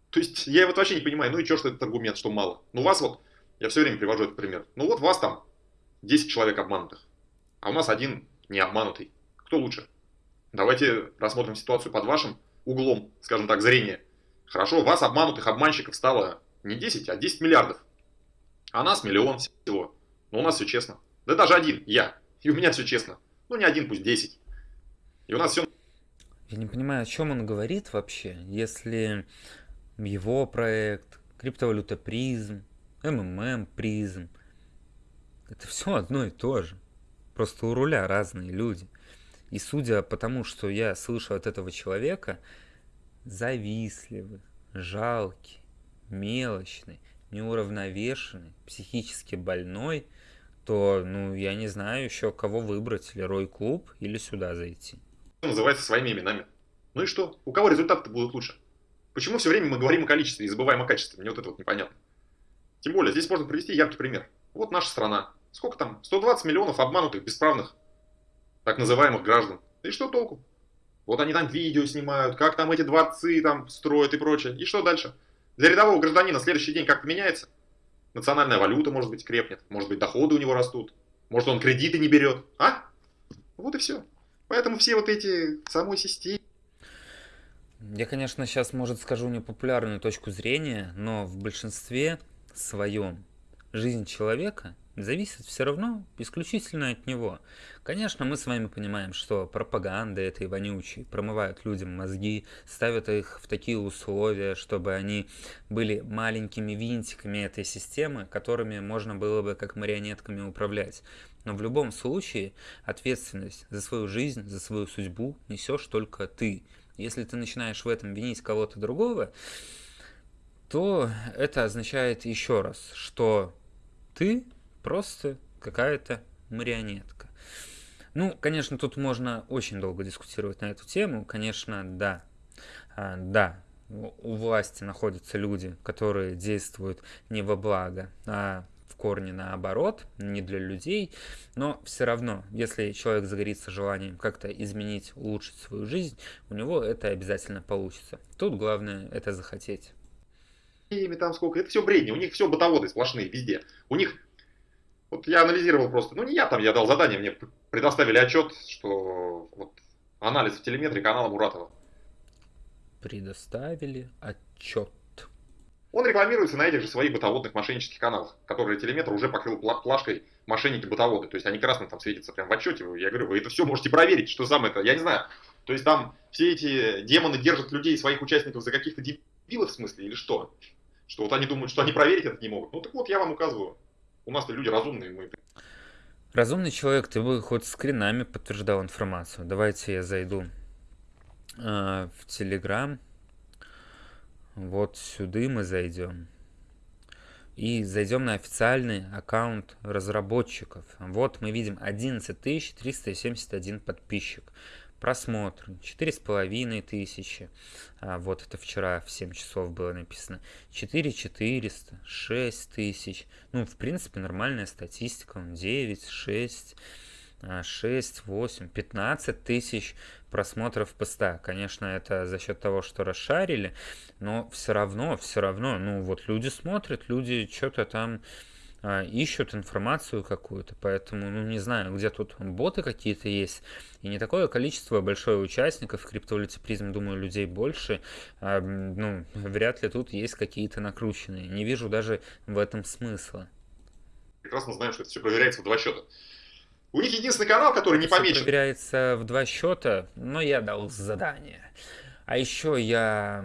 То есть я вот вообще не понимаю, ну и что, что этот аргумент, что мало. Ну вас вот я все время привожу этот пример. Ну вот вас там 10 человек обманутых, а у нас один не обманутый. Кто лучше? Давайте рассмотрим ситуацию под вашим углом, скажем так, зрения. Хорошо, вас обманутых обманщиков стало не 10, а 10 миллиардов. А нас миллион всего. Но у нас все честно. Да даже один, я. И у меня все честно. Ну не один, пусть 10. И у нас все... Я не понимаю, о чем он говорит вообще, если его проект, криптовалюта призм, МММ, призм. Это все одно и то же. Просто у руля разные люди. И судя по тому, что я слышу от этого человека, завистливый, жалкий, мелочный, неуравновешенный, психически больной, то, ну, я не знаю еще, кого выбрать, или Рой Клуб, или сюда зайти. Называется своими именами. Ну и что? У кого результаты будут лучше? Почему все время мы говорим о количестве и забываем о качестве? Мне вот это вот непонятно. Тем более, здесь можно привести яркий пример. Вот наша страна. Сколько там? 120 миллионов обманутых, бесправных, так называемых граждан. И что толку? Вот они там видео снимают, как там эти дворцы там строят и прочее. И что дальше? Для рядового гражданина следующий день как-то меняется? национальная валюта, может быть, крепнет, может быть, доходы у него растут, может, он кредиты не берет, а? Вот и все. Поэтому все вот эти самой системы. Я, конечно, сейчас, может, скажу непопулярную точку зрения, но в большинстве своем жизнь человека зависит все равно исключительно от него. Конечно, мы с вами понимаем, что пропаганда этой вонючей промывают людям мозги, ставят их в такие условия, чтобы они были маленькими винтиками этой системы, которыми можно было бы как марионетками управлять. Но в любом случае ответственность за свою жизнь, за свою судьбу несешь только ты. Если ты начинаешь в этом винить кого-то другого, то это означает еще раз, что ты просто какая-то марионетка. Ну, конечно, тут можно очень долго дискутировать на эту тему. Конечно, да, а, да, у власти находятся люди, которые действуют не во благо, а в корне наоборот, не для людей, но все равно, если человек загорится желанием как-то изменить, улучшить свою жизнь, у него это обязательно получится. Тут главное это захотеть. Там сколько, это все бредни, у них все бытоводы сплошные везде. У них вот я анализировал просто, ну не я там, я дал задание, мне предоставили отчет, что вот анализ в телеметрии канала Муратова. Предоставили отчет. Он рекламируется на этих же своих бытоводных мошеннических каналах, которые телеметр уже покрыл плашкой мошенники-бытоводы. То есть они красным там светятся прям в отчете. Я говорю, вы это все можете проверить, что самое это, я не знаю. То есть там все эти демоны держат людей, своих участников за каких-то дебилов в смысле или что? Что вот они думают, что они проверить это не могут. Ну так вот, я вам указываю. У нас-то люди разумные, мы... Разумный человек, ты бы хоть скринами подтверждал информацию. Давайте я зайду э, в Телеграм. Вот сюда мы зайдем. И зайдем на официальный аккаунт разработчиков. Вот мы видим 11 371 подписчик просмотры, четыре с половиной тысячи, а, вот это вчера в 7 часов было написано, 4 400, 6 тысяч, ну, в принципе, нормальная статистика, 9, 6, 6, 8, 15 тысяч просмотров поста. Конечно, это за счет того, что расшарили, но все равно, все равно, ну, вот люди смотрят, люди что-то там ищут информацию какую-то, поэтому, ну, не знаю, где тут боты какие-то есть, и не такое количество большое участников, в криптовалюте призм, думаю, людей больше, а, ну, вряд ли тут есть какие-то накрученные, не вижу даже в этом смысла. Прекрасно знаем, что это все проверяется в два счета. У них единственный канал, который не помечен. Все проверяется в два счета, но я дал задание. А еще я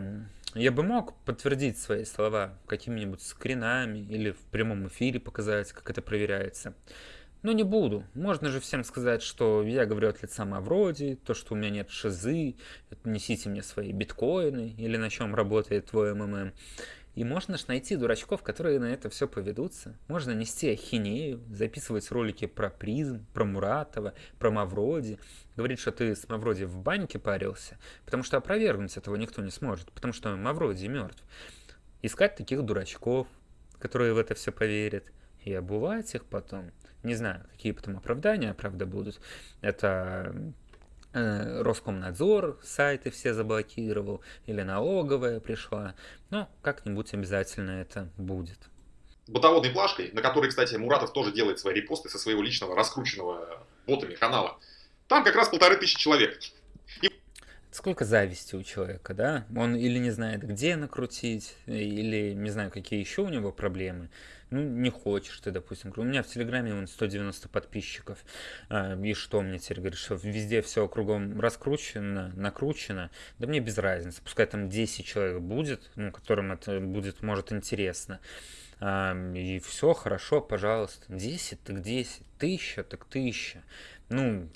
я бы мог подтвердить свои слова какими-нибудь скринами или в прямом эфире показать, как это проверяется. Но не буду. Можно же всем сказать, что я говорю от лица Мавроди, то, что у меня нет шизы, несите мне свои биткоины или на чем работает твой МММ. И можно же найти дурачков, которые на это все поведутся. Можно нести ахинею, записывать ролики про призм, про Муратова, про Мавроди. Говорить, что ты с Мавроди в баньке парился, потому что опровергнуть этого никто не сможет, потому что Мавроди мертв. Искать таких дурачков, которые в это все поверят, и обувать их потом. Не знаю, какие потом оправдания, правда, будут. Это Роскомнадзор сайты все заблокировал, или налоговая пришла. Но как-нибудь обязательно это будет. Бытоводной плашкой, на которой, кстати, Муратов тоже делает свои репосты со своего личного раскрученного ботами канала. Там как раз полторы тысячи человек. И... Сколько зависти у человека, да? Он или не знает, где накрутить, или не знаю, какие еще у него проблемы ну, не хочешь ты, допустим. У меня в Телеграме вон 190 подписчиков. А, и что мне теперь говоришь, что везде все кругом раскручено, накручено? Да мне без разницы. Пускай там 10 человек будет, ну, которым это будет, может, интересно. А, и все хорошо, пожалуйста. 10 так 10, тысяча так тысяча. Ну,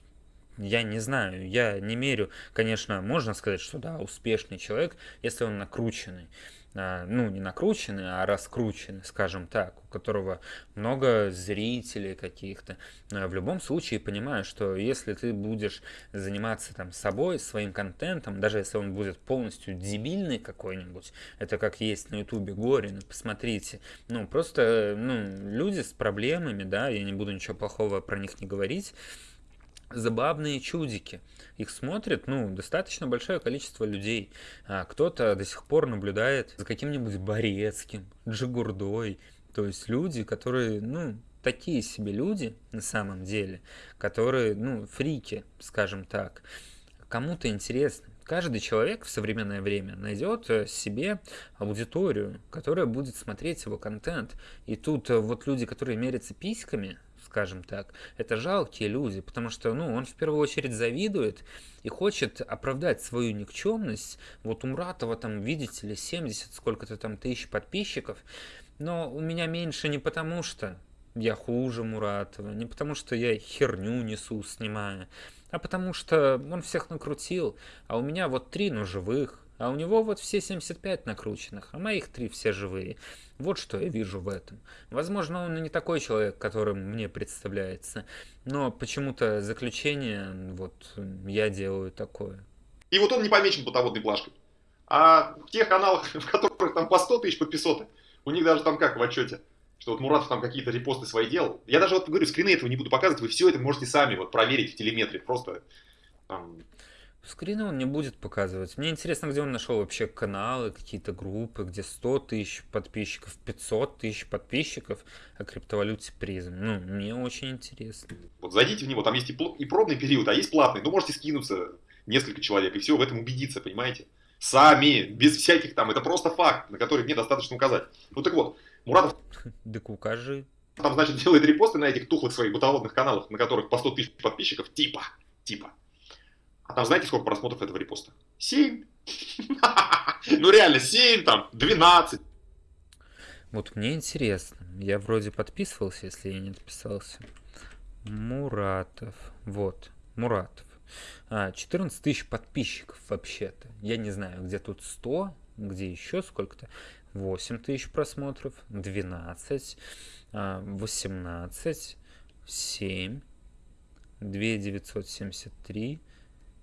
я не знаю, я не мерю, конечно, можно сказать, что да, успешный человек, если он накрученный. А, ну, не накрученный, а раскрученный, скажем так, у которого много зрителей каких-то. В любом случае понимаю, что если ты будешь заниматься там собой, своим контентом, даже если он будет полностью дебильный какой-нибудь, это как есть на ютубе Горин, посмотрите, ну, просто, ну, люди с проблемами, да, я не буду ничего плохого про них не говорить, забавные чудики. Их смотрит, ну, достаточно большое количество людей. А кто-то до сих пор наблюдает за каким-нибудь Борецким, Джигурдой, То есть люди, которые, ну, такие себе люди на самом деле, которые, ну, фрики, скажем так. Кому-то интересно. Каждый человек в современное время найдет э, себе аудиторию, которая будет смотреть его контент. И тут э, вот люди, которые мерятся письками, скажем так, это жалкие люди, потому что, ну, он в первую очередь завидует и хочет оправдать свою никчемность. Вот у Муратова там, видите ли, 70 сколько-то там тысяч подписчиков, но у меня меньше не потому что я хуже Муратова, не потому что я херню несу, снимая, а потому что он всех накрутил, а у меня вот три, но живых, а у него вот все 75 накрученных, а моих три все живые. Вот что я вижу в этом. Возможно, он не такой человек, которым мне представляется, но почему-то заключение вот я делаю такое. И вот он не помечен бытоводной плашкой. А в тех каналах, в которых там по 100 тысяч подписоты, у них даже там как в отчете, что вот Муратов там какие-то репосты свои делал. Я даже вот говорю, скрины этого не буду показывать, вы все это можете сами вот проверить в телеметре. Просто там... Скрины он не будет показывать. Мне интересно, где он нашел вообще каналы, какие-то группы, где 100 тысяч подписчиков, 500 тысяч подписчиков о криптовалюте призм. Ну, мне очень интересно. Вот зайдите в него, там есть и, и пробный период, а есть платный. Ну, можете скинуться несколько человек и все в этом убедиться, понимаете? Сами, без всяких там, это просто факт, на который мне достаточно указать. Ну так вот, Муратов... Так укажи. Там, значит, делает репосты на этих тухлых своих бытоводных каналах, на которых по 100 тысяч подписчиков, типа, типа. А там знаете, сколько просмотров этого репоста? 7. Ну реально, 7 там, 12. Вот мне интересно. Я вроде подписывался, если я не отписался. Муратов. Вот, Муратов. А, 14 тысяч подписчиков вообще-то. Я не знаю, где тут 100, где еще сколько-то. 8 тысяч просмотров, 12, 18, 7, 2973.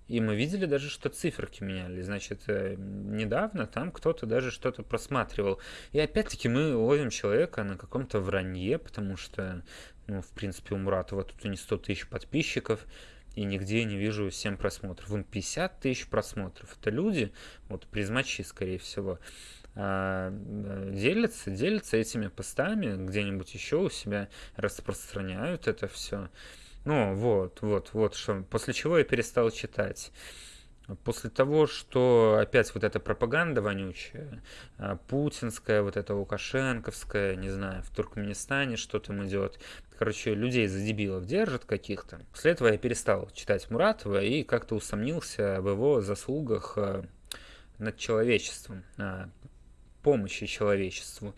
И мы видели даже, что циферки меняли. Значит, э, недавно там кто-то даже что-то просматривал. И опять-таки мы ловим человека на каком-то вранье, потому что, ну, в принципе, у Муратова тут и не 100 тысяч подписчиков и нигде не вижу 7 просмотров. Вон 50 тысяч просмотров. Это люди, вот призмачи, скорее всего, а, делятся, делятся этими постами где-нибудь еще у себя, распространяют это все. Ну, вот, вот, вот, что, после чего я перестал читать. После того, что опять вот эта пропаганда вонючая, а, путинская, вот эта лукашенковская, не знаю, в Туркменистане что там идет, короче, людей за дебилов держат каких-то. После этого я перестал читать Муратова и как-то усомнился в его заслугах а, над человечеством помощи человечеству.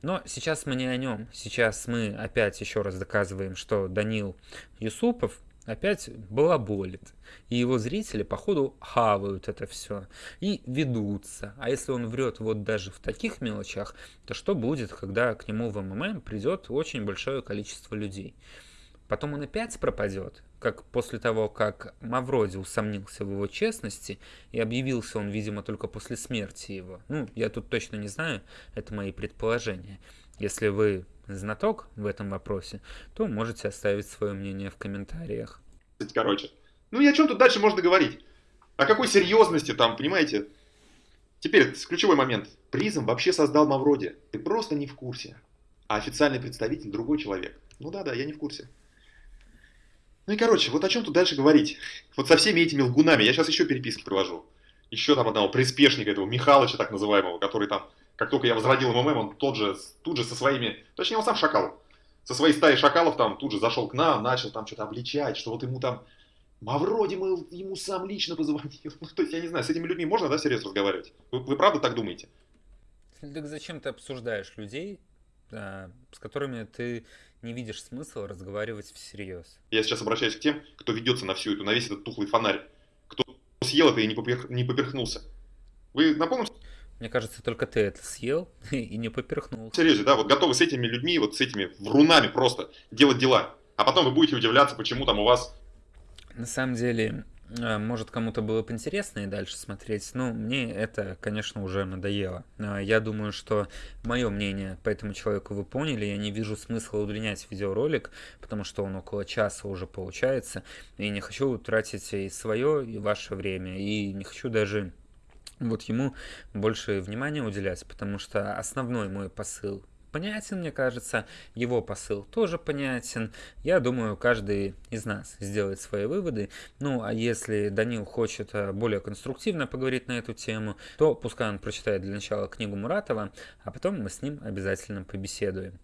Но сейчас мы не о нем. Сейчас мы опять еще раз доказываем, что Данил Юсупов опять балаболит. И его зрители, походу, хавают это все и ведутся. А если он врет вот даже в таких мелочах, то что будет, когда к нему в МММ придет очень большое количество людей? Потом он опять пропадет, как после того, как Мавроди усомнился в его честности, и объявился он, видимо, только после смерти его. Ну, я тут точно не знаю, это мои предположения. Если вы знаток в этом вопросе, то можете оставить свое мнение в комментариях. Короче, ну и о чем тут дальше можно говорить? О какой серьезности там, понимаете? Теперь ключевой момент. Призм вообще создал Мавроди. Ты просто не в курсе. А официальный представитель другой человек. Ну да-да, я не в курсе. Ну и короче, вот о чем тут дальше говорить. Вот со всеми этими лгунами. Я сейчас еще переписки привожу. Еще там одного приспешника этого, Михалыча так называемого, который там, как только я возродил МММ, он тот же, тут же со своими, точнее он сам шакал, со своей стаей шакалов там тут же зашел к нам, начал там что-то обличать, что вот ему там, Мавроди мы ему сам лично позвонил. Ну, то есть, я не знаю, с этими людьми можно, да, серьезно разговаривать? Вы, вы правда так думаете? Так зачем ты обсуждаешь людей, с которыми ты не видишь смысла разговаривать всерьез. Я сейчас обращаюсь к тем, кто ведется на всю эту, на весь этот тухлый фонарь. Кто съел это и не, поперх, не поперхнулся. Вы напомните? Мне кажется, только ты это съел и не поперхнулся. Серьезно, да, вот готовы с этими людьми, вот с этими врунами просто делать дела. А потом вы будете удивляться, почему там у вас... На самом деле, а, может кому-то было бы интересно и дальше смотреть, но мне это, конечно, уже надоело. А, я думаю, что мое мнение по этому человеку вы поняли, я не вижу смысла удлинять видеоролик, потому что он около часа уже получается, и не хочу тратить и свое, и ваше время, и не хочу даже вот ему больше внимания уделять, потому что основной мой посыл понятен, мне кажется. Его посыл тоже понятен. Я думаю, каждый из нас сделает свои выводы. Ну, а если Данил хочет э, более конструктивно поговорить на эту тему, то пускай он прочитает для начала книгу Муратова, а потом мы с ним обязательно побеседуем.